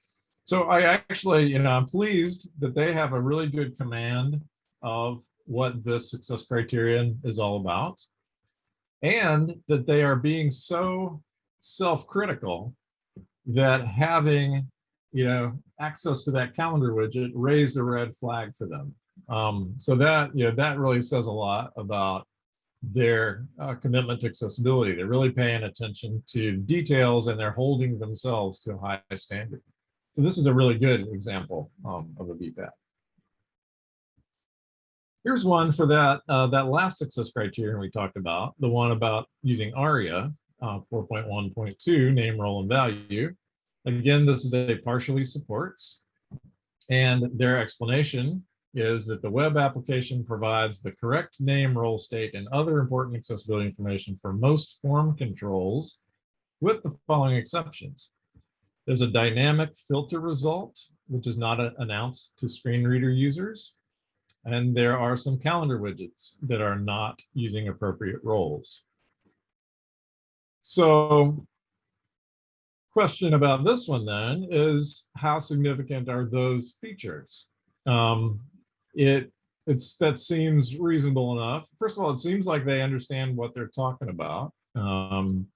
so I actually, you know, I'm pleased that they have a really good command of what this success criterion is all about and that they are being so self-critical that having, you know, access to that calendar widget raised a red flag for them. Um, so that, you know, that really says a lot about their uh, commitment to accessibility. They're really paying attention to details and they're holding themselves to a high standard. So this is a really good example um, of a VPAT. Here's one for that, uh, that last success criterion we talked about, the one about using ARIA uh, 4.1.2, name, role, and value. Again, this is a partially supports. And their explanation is that the web application provides the correct name, role, state, and other important accessibility information for most form controls with the following exceptions. There's a dynamic filter result, which is not announced to screen reader users. And there are some calendar widgets that are not using appropriate roles. So question about this one then is how significant are those features? Um, it it's that seems reasonable enough. First of all, it seems like they understand what they're talking about. Um,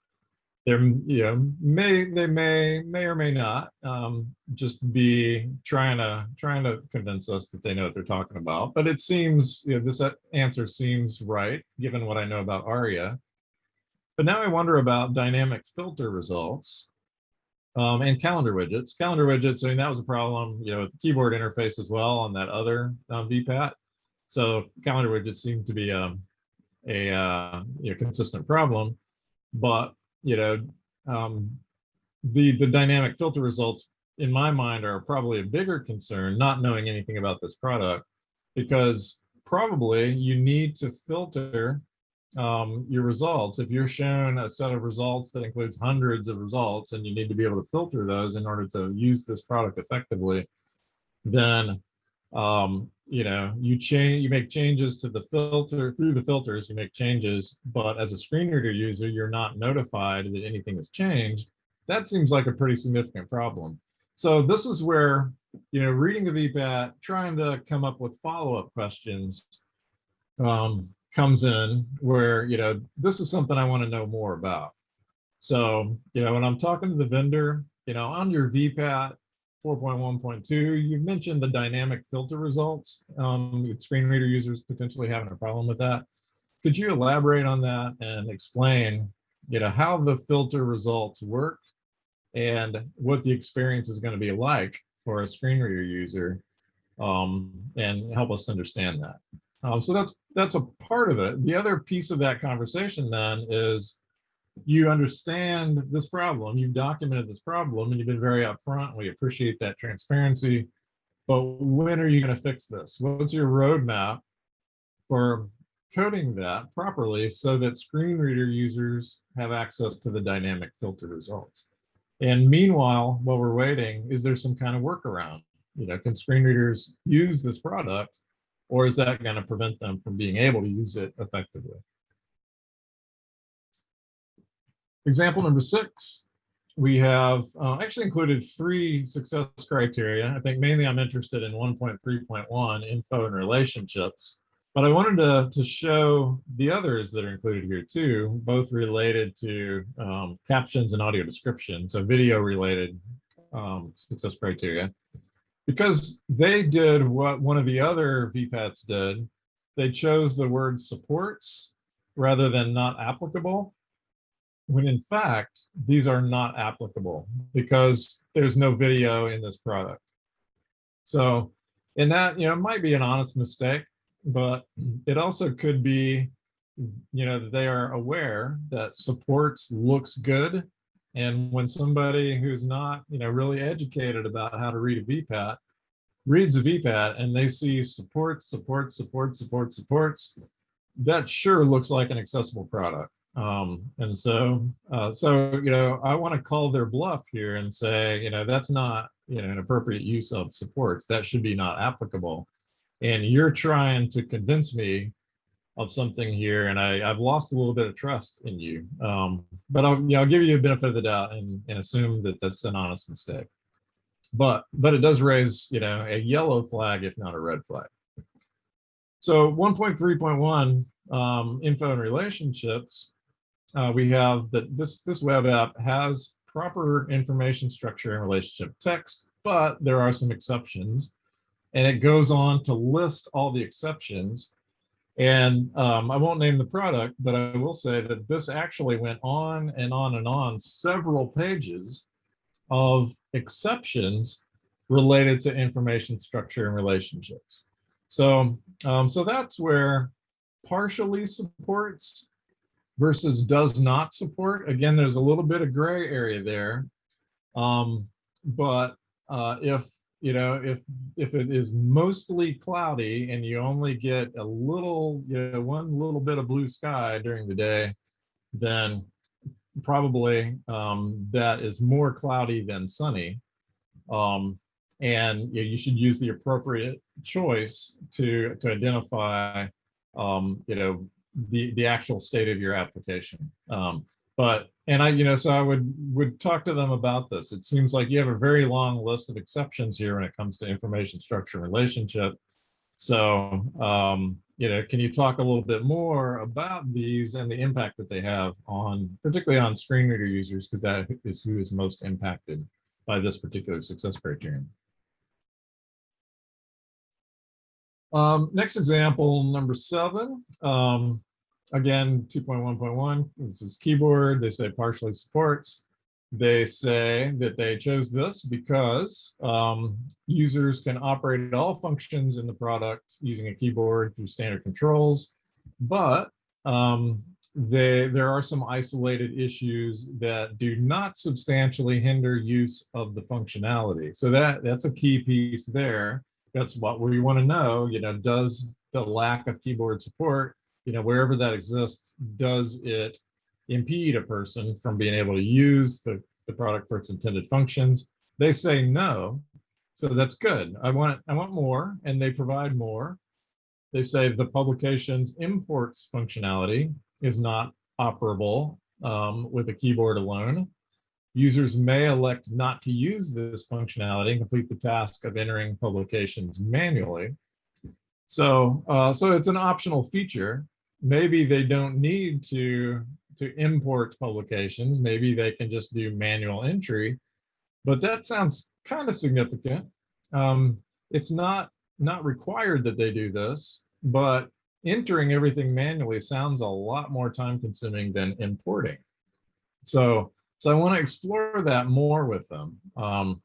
they're you know may they may may or may not um, just be trying to trying to convince us that they know what they're talking about. But it seems you know this answer seems right given what I know about ARIA. But now I wonder about dynamic filter results um, and calendar widgets. Calendar widgets, I mean, that was a problem, you know, with the keyboard interface as well on that other um, VPAT. So calendar widgets seem to be um, a uh, you know, consistent problem, but you know, um, the the dynamic filter results in my mind are probably a bigger concern, not knowing anything about this product, because probably you need to filter um, your results. If you're shown a set of results that includes hundreds of results and you need to be able to filter those in order to use this product effectively, then um, you know, you change, you make changes to the filter, through the filters, you make changes, but as a screen reader user, you're not notified that anything has changed. That seems like a pretty significant problem. So this is where, you know, reading the VPAT, trying to come up with follow-up questions um, comes in where, you know, this is something I want to know more about. So, you know, when I'm talking to the vendor, you know, on your VPAT 4.1.2, you mentioned the dynamic filter results. Um, screen reader users potentially having a problem with that. Could you elaborate on that and explain, you know, how the filter results work and what the experience is going to be like for a screen reader user um, and help us understand that. Um, so that's that's a part of it. The other piece of that conversation then is you understand this problem, you've documented this problem, and you've been very upfront. We appreciate that transparency. But when are you going to fix this? What's your roadmap for coding that properly so that screen reader users have access to the dynamic filter results? And meanwhile, while we're waiting, is there some kind of workaround? You know, can screen readers use this product or is that going to prevent them from being able to use it effectively? Example number six, we have uh, actually included three success criteria. I think mainly I'm interested in 1.3.1 info and relationships, but I wanted to, to show the others that are included here too, both related to um, captions and audio description, so video related um, success criteria. Because they did what one of the other VPATs did, they chose the word supports rather than not applicable when in fact, these are not applicable because there's no video in this product. So, and that, you know, might be an honest mistake, but it also could be, you know, they are aware that supports looks good. And when somebody who's not, you know, really educated about how to read a VPAT reads a VPAT and they see supports, supports, supports, supports, supports, that sure looks like an accessible product. Um, and so, uh, so, you know, I want to call their bluff here and say, you know, that's not, you know, an appropriate use of supports. That should be not applicable. And you're trying to convince me of something here, and I, I've lost a little bit of trust in you. Um, but I'll, you know, I'll give you a benefit of the doubt and, and assume that that's an honest mistake. But, but it does raise, you know, a yellow flag, if not a red flag. So 1.3.1 um, info and relationships uh, we have that this, this web app has proper information structure and relationship text, but there are some exceptions. And it goes on to list all the exceptions. And um, I won't name the product, but I will say that this actually went on and on and on several pages of exceptions related to information structure and relationships. So, um, so that's where partially supports versus does not support. Again, there's a little bit of gray area there. Um, but uh, if you know if if it is mostly cloudy and you only get a little you know one little bit of blue sky during the day, then probably um, that is more cloudy than sunny. Um, and you, know, you should use the appropriate choice to to identify um, you know the the actual state of your application. Um, but and I, you know, so I would would talk to them about this. It seems like you have a very long list of exceptions here when it comes to information structure relationship. So, um, you know, can you talk a little bit more about these and the impact that they have on, particularly on screen reader users, because that is who is most impacted by this particular success criterion. Um, next example, number seven. Um, again, 2.1.1, this is keyboard. They say partially supports. They say that they chose this because um, users can operate all functions in the product using a keyboard through standard controls, but um, they, there are some isolated issues that do not substantially hinder use of the functionality. So that, that's a key piece there. That's what we want to know, you know, does the lack of keyboard support you know, wherever that exists, does it impede a person from being able to use the, the product for its intended functions? They say no. So that's good. I want, I want more and they provide more. They say the publication's imports functionality is not operable um, with a keyboard alone. Users may elect not to use this functionality and complete the task of entering publications manually. So, uh, so it's an optional feature. Maybe they don't need to, to import publications. Maybe they can just do manual entry, but that sounds kind of significant. Um, it's not, not required that they do this, but entering everything manually sounds a lot more time consuming than importing. So, so I want to explore that more with them. Um,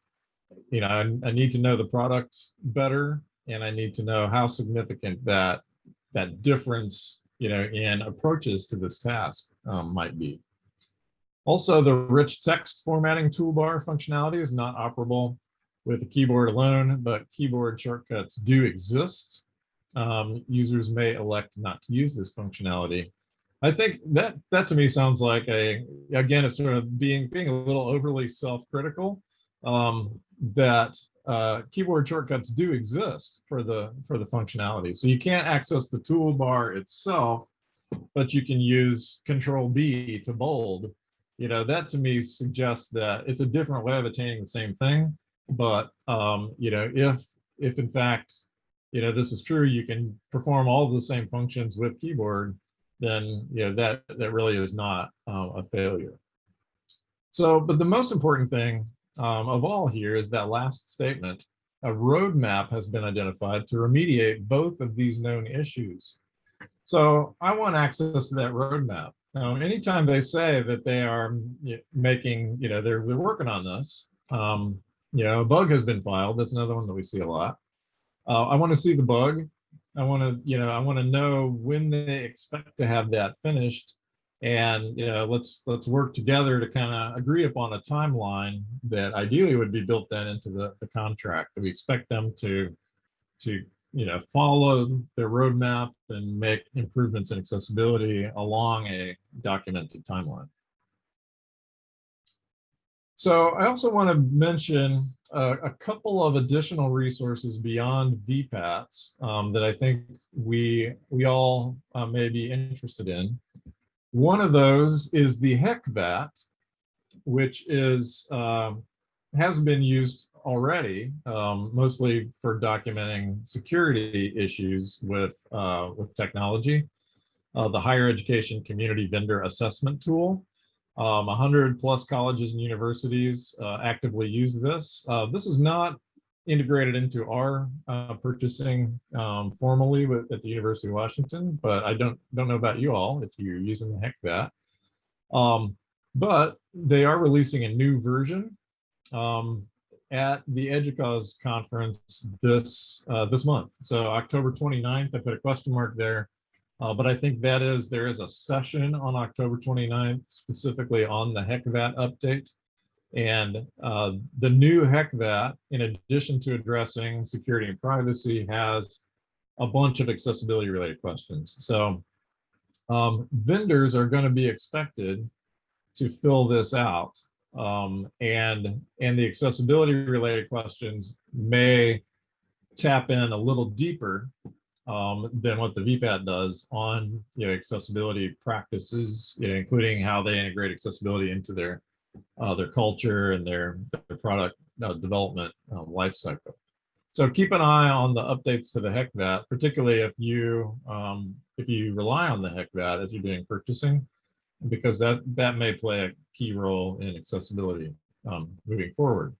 you know, I, I need to know the product better and I need to know how significant that that difference, you know, in approaches to this task um, might be. Also, the rich text formatting toolbar functionality is not operable with a keyboard alone, but keyboard shortcuts do exist. Um, users may elect not to use this functionality. I think that that to me sounds like a again it's sort of being being a little overly self-critical um, that uh, keyboard shortcuts do exist for the for the functionality. So you can't access the toolbar itself, but you can use Control B to bold. You know that to me suggests that it's a different way of attaining the same thing. But um, you know if if in fact you know this is true, you can perform all the same functions with keyboard. Then you know that that really is not uh, a failure. So, but the most important thing um, of all here is that last statement. A roadmap has been identified to remediate both of these known issues. So I want access to that roadmap. Now, anytime they say that they are making, you know, they're, they're working on this, um, you know, a bug has been filed. That's another one that we see a lot. Uh, I want to see the bug. I want to, you know, I want to know when they expect to have that finished and you know let's let's work together to kind of agree upon a timeline that ideally would be built then into the, the contract we expect them to to you know follow their roadmap and make improvements in accessibility along a documented timeline so i also want to mention uh, a couple of additional resources beyond VPATs um, that I think we we all uh, may be interested in. One of those is the HECVAT, which is uh, has been used already, um, mostly for documenting security issues with uh, with technology. Uh, the Higher Education Community Vendor Assessment Tool. Um, 100 plus colleges and universities uh, actively use this. Uh, this is not integrated into our uh, purchasing um, formally with, at the University of Washington, but I don't don't know about you all if you're using the HECVAT. Um, but they are releasing a new version um, at the EDUCAUSE conference this uh, this month. So October 29th, I put a question mark there. Uh, but I think that is, there is a session on October 29th specifically on the HECVAT update. And uh, the new HECVAT, in addition to addressing security and privacy, has a bunch of accessibility related questions. So um, vendors are going to be expected to fill this out. Um, and, and the accessibility related questions may tap in a little deeper um, than what the VPAT does on you know, accessibility practices, you know, including how they integrate accessibility into their uh, their culture and their, their product uh, development um, life cycle. So keep an eye on the updates to the HECVAT, particularly if you um, if you rely on the HECVAT as you're doing purchasing, because that that may play a key role in accessibility um, moving forward.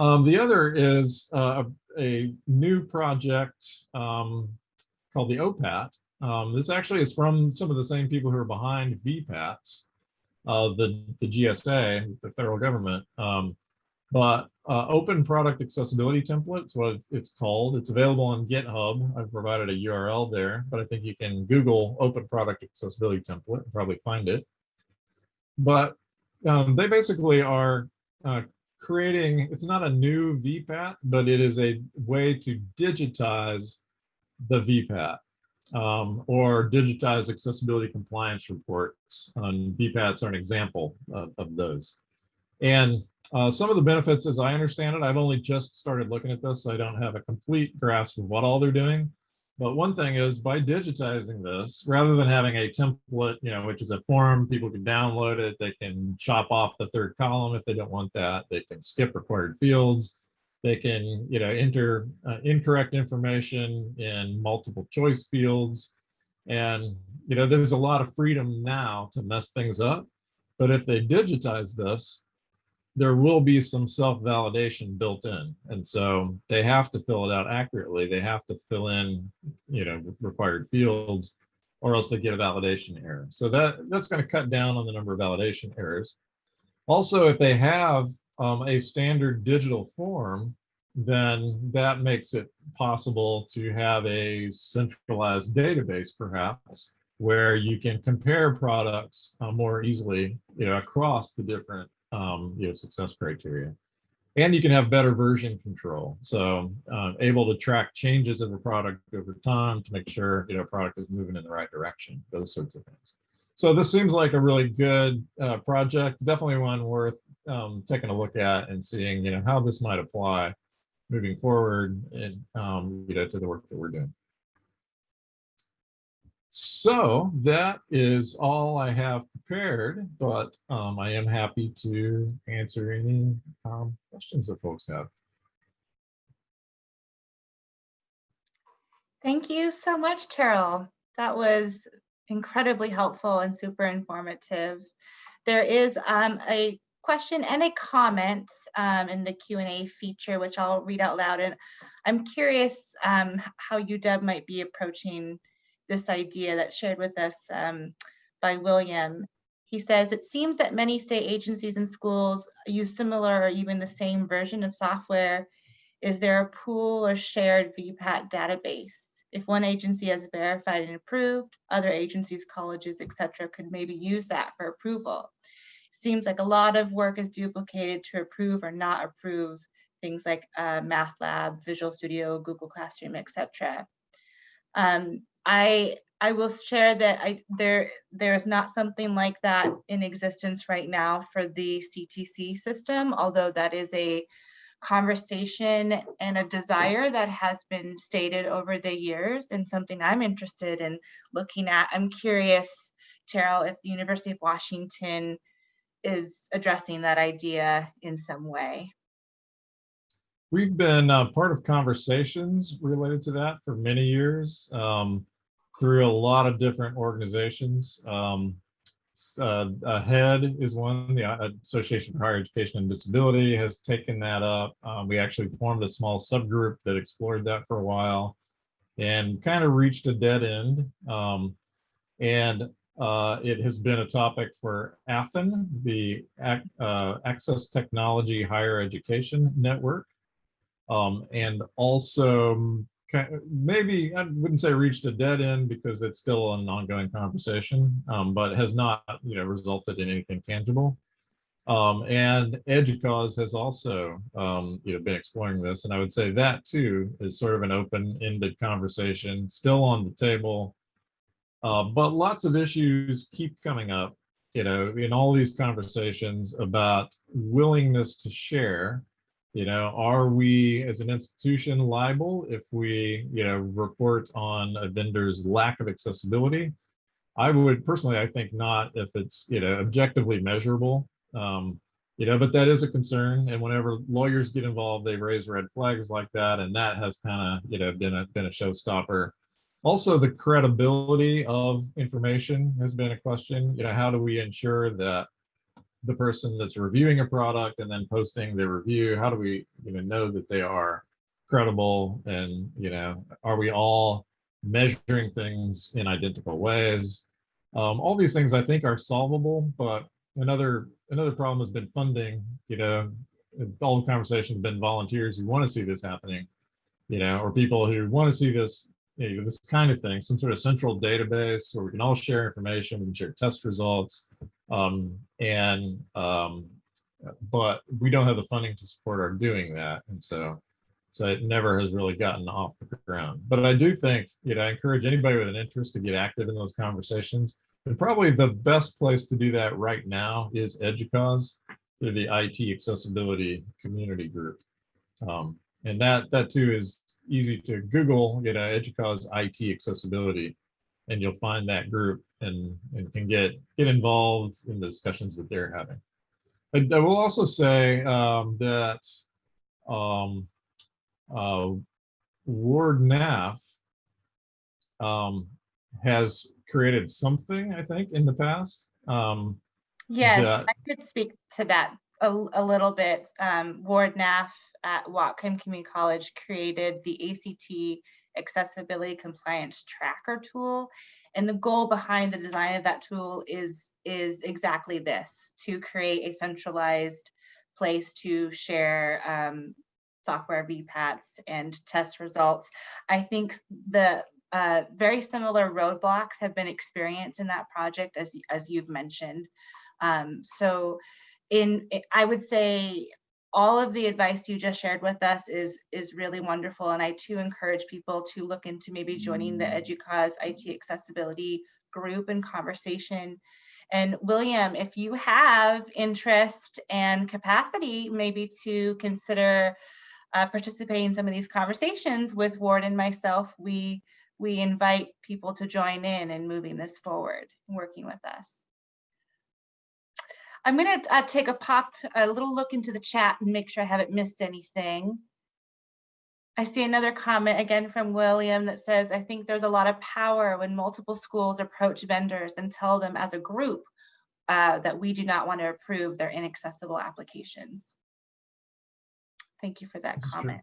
Um, the other is uh, a, a, new project um, called the OPAT. Um, this actually is from some of the same people who are behind VPATs uh, the, the GSA, the federal government. Um, but uh, open product accessibility templates, what it's called. It's available on GitHub. I've provided a URL there, but I think you can Google open product accessibility template and probably find it. But um, they basically are uh, creating, it's not a new VPAT, but it is a way to digitize the VPAT um, or digitize accessibility compliance reports. And VPATs are an example of, of those. And Uh, some of the benefits, as I understand it, I've only just started looking at this. So I don't have a complete grasp of what all they're doing. But one thing is by digitizing this, rather than having a template, you know, which is a form, people can download it, they can chop off the third column if they don't want that, they can skip required fields, they can, you know, enter uh, incorrect information in multiple choice fields. And, you know, there's a lot of freedom now to mess things up. But if they digitize this, there will be some self-validation built in. And so they have to fill it out accurately. They have to fill in, you know, required fields or else they get a validation error. So that that's going to cut down on the number of validation errors. Also, if they have um, a standard digital form, then that makes it possible to have a centralized database, perhaps, where you can compare products uh, more easily, you know, across the different um, you know, success criteria. And you can have better version control. So uh, able to track changes of a product over time to make sure, you know, product is moving in the right direction, those sorts of things. So this seems like a really good uh, project, definitely one worth um, taking a look at and seeing, you know, how this might apply moving forward and, um, you know, to the work that we're doing. So that is all I have prepared, but um, I am happy to answer any um, questions that folks have. Thank you so much, Terrill. That was incredibly helpful and super informative. There is um, a question and a comment um, in the Q&A feature, which I'll read out loud. And I'm curious um, how UW might be approaching this idea that's shared with us um, by William. He says, it seems that many state agencies and schools use similar or even the same version of software. Is there a pool or shared VPAT database? If one agency has verified and approved, other agencies, colleges, etc., could maybe use that for approval. Seems like a lot of work is duplicated to approve or not approve things like uh, MATLAB, Visual Studio, Google Classroom, etc. Um, I I will share that I there there's not something like that in existence right now for the CTC system, although that is a conversation and a desire that has been stated over the years and something I'm interested in looking at. I'm curious, Terrill, if the University of Washington is addressing that idea in some way. We've been uh, part of conversations related to that for many years. Um, through a lot of different organizations. Um, uh, AHEAD is one, the uh, Association for Higher Education and Disability has taken that up. Um, we actually formed a small subgroup that explored that for a while and kind of reached a dead end. Um, and uh, it has been a topic for ATHEN, the uh, Access Technology Higher Education Network, um, and also maybe I wouldn't say reached a dead end because it's still an ongoing conversation, um, but has not, you know, resulted in anything tangible. Um, and EDUCAUSE has also, um, you know, been exploring this, and I would say that too is sort of an open-ended conversation, still on the table, uh, but lots of issues keep coming up, you know, in all these conversations about willingness to share you know, are we as an institution liable if we, you know, report on a vendor's lack of accessibility? I would personally, I think not if it's, you know, objectively measurable. Um, you know, but that is a concern. And whenever lawyers get involved, they raise red flags like that. And that has kind of, you know, been a, been a showstopper. Also, the credibility of information has been a question. You know, how do we ensure that the person that's reviewing a product and then posting their review? How do we you know, know that they are credible and, you know, are we all measuring things in identical ways? Um, all these things I think are solvable, but another another problem has been funding, you know, all the conversations have been volunteers who want to see this happening, you know, or people who want to see this, you know, this kind of thing, some sort of central database where we can all share information, we can share test results, um, and um, but we don't have the funding to support our doing that. And so, so it never has really gotten off the ground. But I do think, you know, I encourage anybody with an interest to get active in those conversations. And probably the best place to do that right now is EDUCAUSE. they're the IT accessibility community group. Um, and that that too is easy to Google, you know, EDUCAUSE IT accessibility, and you'll find that group and, and can get get involved in the discussions that they're having. I, I will also say um, that um, uh, Ward NAF um, has created something, I think, in the past. Um, Yes, that- I could speak to that a, a little bit. Um, Ward Naff at Whatcom Community College created the ACT Accessibility Compliance Tracker tool. And the goal behind the design of that tool is, is exactly this, to create a centralized place to share um, software VPATs and test results. I think the uh, very similar roadblocks have been experienced in that project as, as you've mentioned. Um, so in, I- I would say all of the advice you just shared with us is, is really wonderful. And I too encourage people to look into maybe joining the EDUCAUSE IT accessibility group and conversation. And William, if you have interest and capacity, maybe to consider uh, participating in some of these conversations with Ward and myself, we, we invite people to join in and moving this forward, and working with us. I'm gonna uh, take a pop, a little look into the chat and make sure I haven't missed anything. I see another comment again from William that says, I think there's a lot of power when multiple schools approach vendors and tell them as a group uh, that we do not want to approve their inaccessible applications. Thank you for that This is true. comment.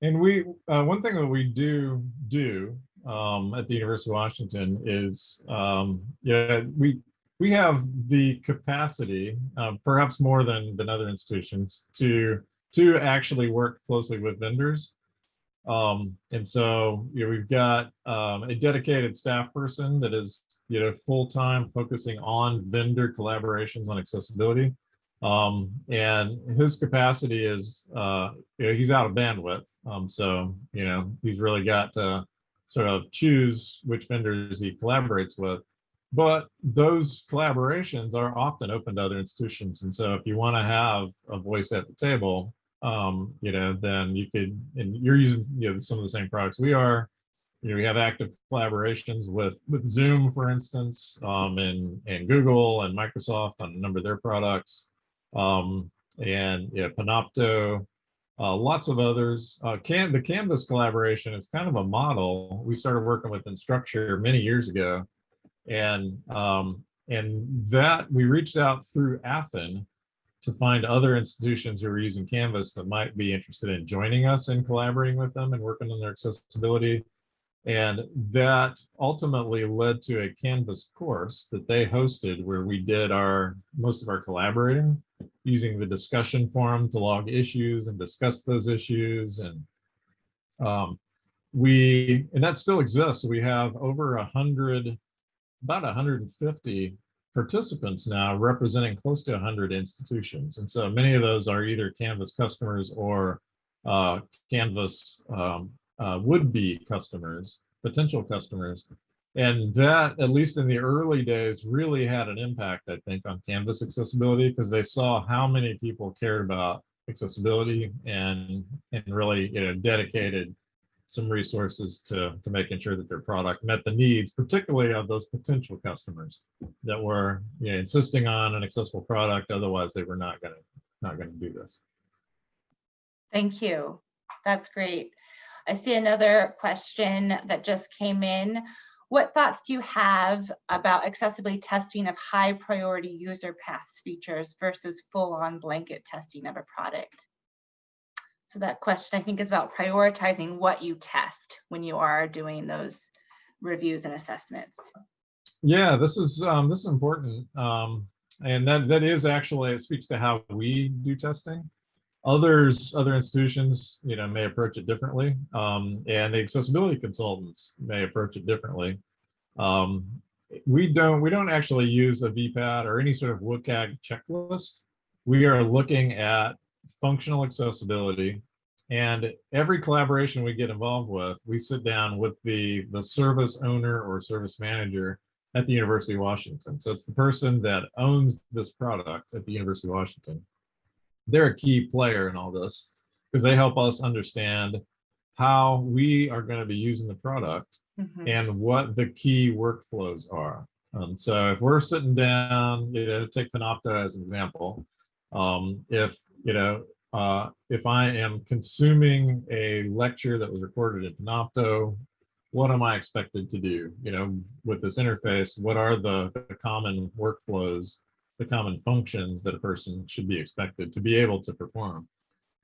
And we, uh, one thing that we do do um, at the University of Washington is, um, yeah, we we have the capacity, uh, perhaps more than than other institutions, to to actually work closely with vendors. Um, and so, you know, we've got um, a dedicated staff person that is, you know, full time focusing on vendor collaborations on accessibility. Um, and his capacity is, uh, you know, he's out of bandwidth. Um, so, you know, he's really got to sort of choose which vendors he collaborates with. But those collaborations are often open to other institutions. And so if you want to have a voice at the table, um, you know, then you could, and you're using, you know, some of the same products we are. You know, we have active collaborations with with Zoom, for instance, um, and and Google and Microsoft on a number of their products um, and yeah, Panopto, uh, lots of others. Uh, can the Canvas collaboration is kind of a model. We started working with Instructure many years ago, and um, and that we reached out through ATHEN to find other institutions who are using Canvas that might be interested in joining us and collaborating with them and working on their accessibility. And that ultimately led to a Canvas course that they hosted where we did our most of our collaborating using the discussion forum to log issues and discuss those issues. And um, we, and that still exists. We have over a hundred, about 150 participants now representing close to 100 institutions. And so many of those are either Canvas customers or uh, Canvas um, uh, would-be customers, potential customers. And that, at least in the early days, really had an impact, I think, on Canvas accessibility because they saw how many people cared about accessibility and and really you know dedicated some resources to to making sure that their product met the needs, particularly of those potential customers that were you know, insisting on an accessible product. Otherwise, they were not going to not going to do this. Thank you. That's great. I see another question that just came in. What thoughts do you have about accessibility testing of high priority user paths features versus full on blanket testing of a product? So that question I think is about prioritizing what you test when you are doing those reviews and assessments. Yeah, this is um, this is important, um, and that that is actually it speaks to how we do testing. Others, other institutions, you know, may approach it differently, um, and the accessibility consultants may approach it differently. Um, we don't we don't actually use a VPAT or any sort of WCAG checklist. We are looking at functional accessibility, and every collaboration we get involved with, we sit down with the the service owner or service manager at the University of Washington. So it's the person that owns this product at the University of Washington. They're a key player in all this because they help us understand how we are going to be using the product Mhm. and what the key workflows are. Um, so if we're sitting down, you know, take Panopto as an example. Um, if, you know, uh, if I am consuming a lecture that was recorded in Panopto, what am I expected to do? You know, with this interface, what are the, the common workflows, the common functions that a person should be expected to be able to perform?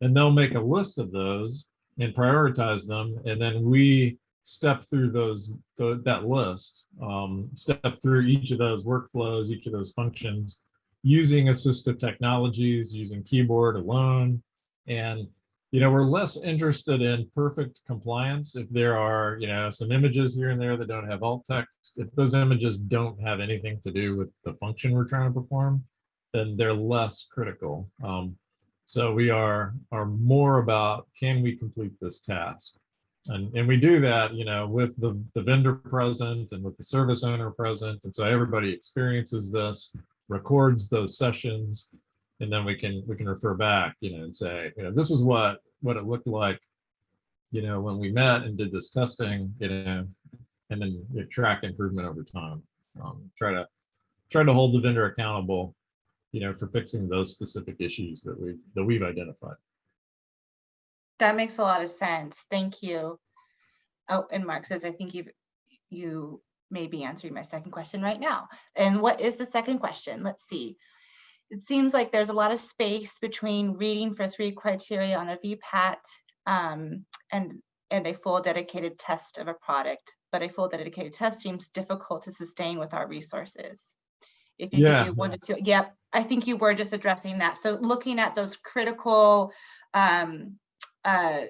And they'll make a list of those and prioritize them. And then we step through those, the, that list, um, step through each of those workflows, each of those functions, using assistive technologies, using keyboard alone. And, you know, we're less interested in perfect compliance if there are, you know, some images here and there that don't have alt text. If those images don't have anything to do with the function we're trying to perform, then they're less critical. Um, so we are, are more about, can we complete this task? And, and we do that, you know, with the, the vendor present and with the service owner present. And so everybody experiences this, records those sessions, and then we can, we can refer back, you know, and say, you know, this is what, what it looked like, you know, when we met and did this testing, you know, and then you track improvement over time. Um, try to, try to hold the vendor accountable, you know, for fixing those specific issues that we, that we've identified. That makes a lot of sense. Thank you. Oh, and Mark says, I think you've, you may be answering my second question right now. And what is the second question? Let's see. It seems like there's a lot of space between reading for three criteria on a VPAT um, and, and a full dedicated test of a product, but a full dedicated test seems difficult to sustain with our resources. If you Yeah. could do one to two, yep, I think you were just addressing that. So looking at those critical um, uh,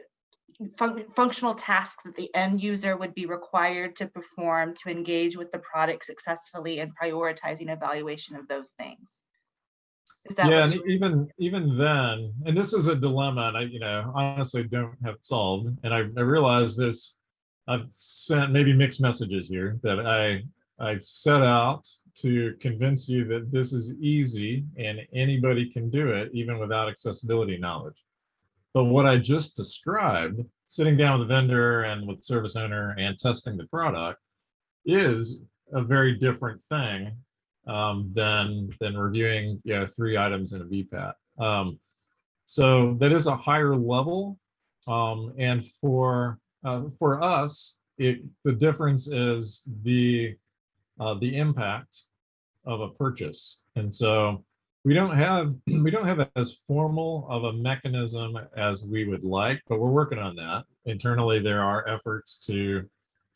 fun- functional tasks that the end user would be required to perform to engage with the product successfully and prioritizing evaluation of those things. Is that Yeah, and even even then, and this is a dilemma, and I, you know, honestly don't have it solved. And I, I realize this, I've sent maybe mixed messages here that I I set out to convince you that this is easy and anybody can do it even without accessibility knowledge. But what I just described, sitting down with the vendor and with service owner and testing the product is a very different thing um, than than reviewing you know three items in a VPAT. Um, so that is a higher level, um, and for uh, for us, it the difference is the uh, the impact of a purchase, and so we don't have we don't have as formal of a mechanism as we would like, but we're working on that internally. There are efforts to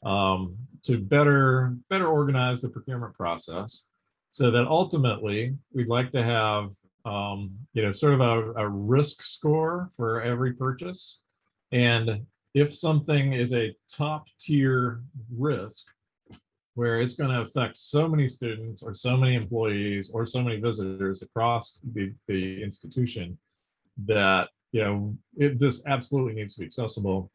um, to better better organize the procurement process so that ultimately we'd like to have um, you know sort of a, a risk score for every purchase and if something is a top tier risk where it's going to affect so many students or so many employees or so many visitors across the, the institution that you know it, this absolutely needs to be accessible.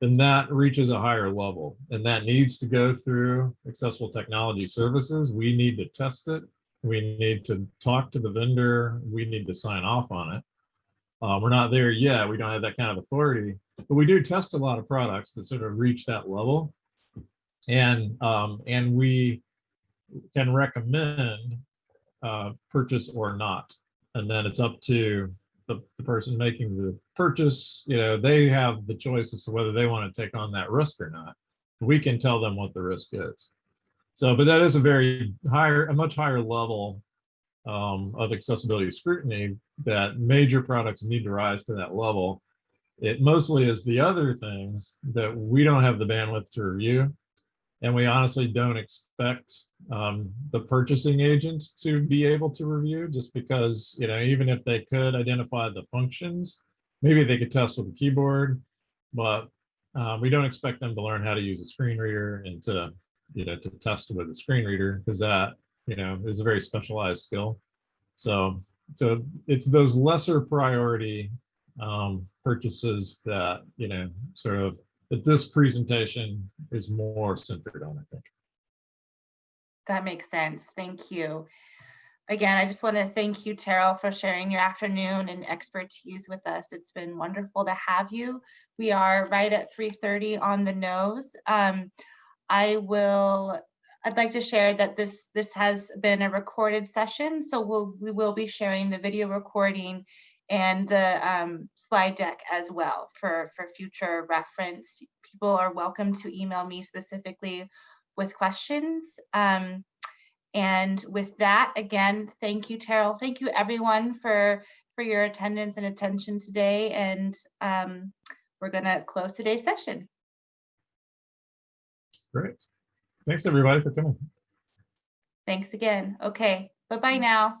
Then that reaches a higher level and that needs to go through accessible technology services. We need to test it. We need to talk to the vendor. We need to sign off on it. Uh, we're not there yet. We don't have that kind of authority but we do test a lot of products that sort of reach that level and um, and we can recommend uh, purchase or not. And then it's up to the, the person making the purchase you know they have the choice as to whether they want to take on that risk or not. We can tell them what the risk is. So but that is a very higher a much higher level um, of accessibility scrutiny that major products need to rise to that level. It mostly is the other things that we don't have the bandwidth to review and we honestly don't expect um, the purchasing agents to be able to review just because, you know, even if they could identify the functions, maybe they could test with a keyboard, but uh, we don't expect them to learn how to use a screen reader and to, you know, to test with a screen reader because that, you know, is a very specialized skill. So, so it's those lesser priority um, purchases that, you know, sort of that this presentation is more centered on, I think. That makes sense. Thank you. Again, I just want to thank you, Terrill, for sharing your afternoon and expertise with us. It's been wonderful to have you. We are right at 3:30 on the nose. Um, I will, I'd like to share that this, this has been a recorded session, so we'll, we will be sharing the video recording and the um, slide deck as well for, for future reference. People are welcome to email me specifically with questions. Um, and with that, again, thank you, Terrill. Thank you, everyone, for, for your attendance and attention today. And um, we're going to close today's session. Great. Thanks, everybody, for coming. Thanks again. Okay, bye-bye now.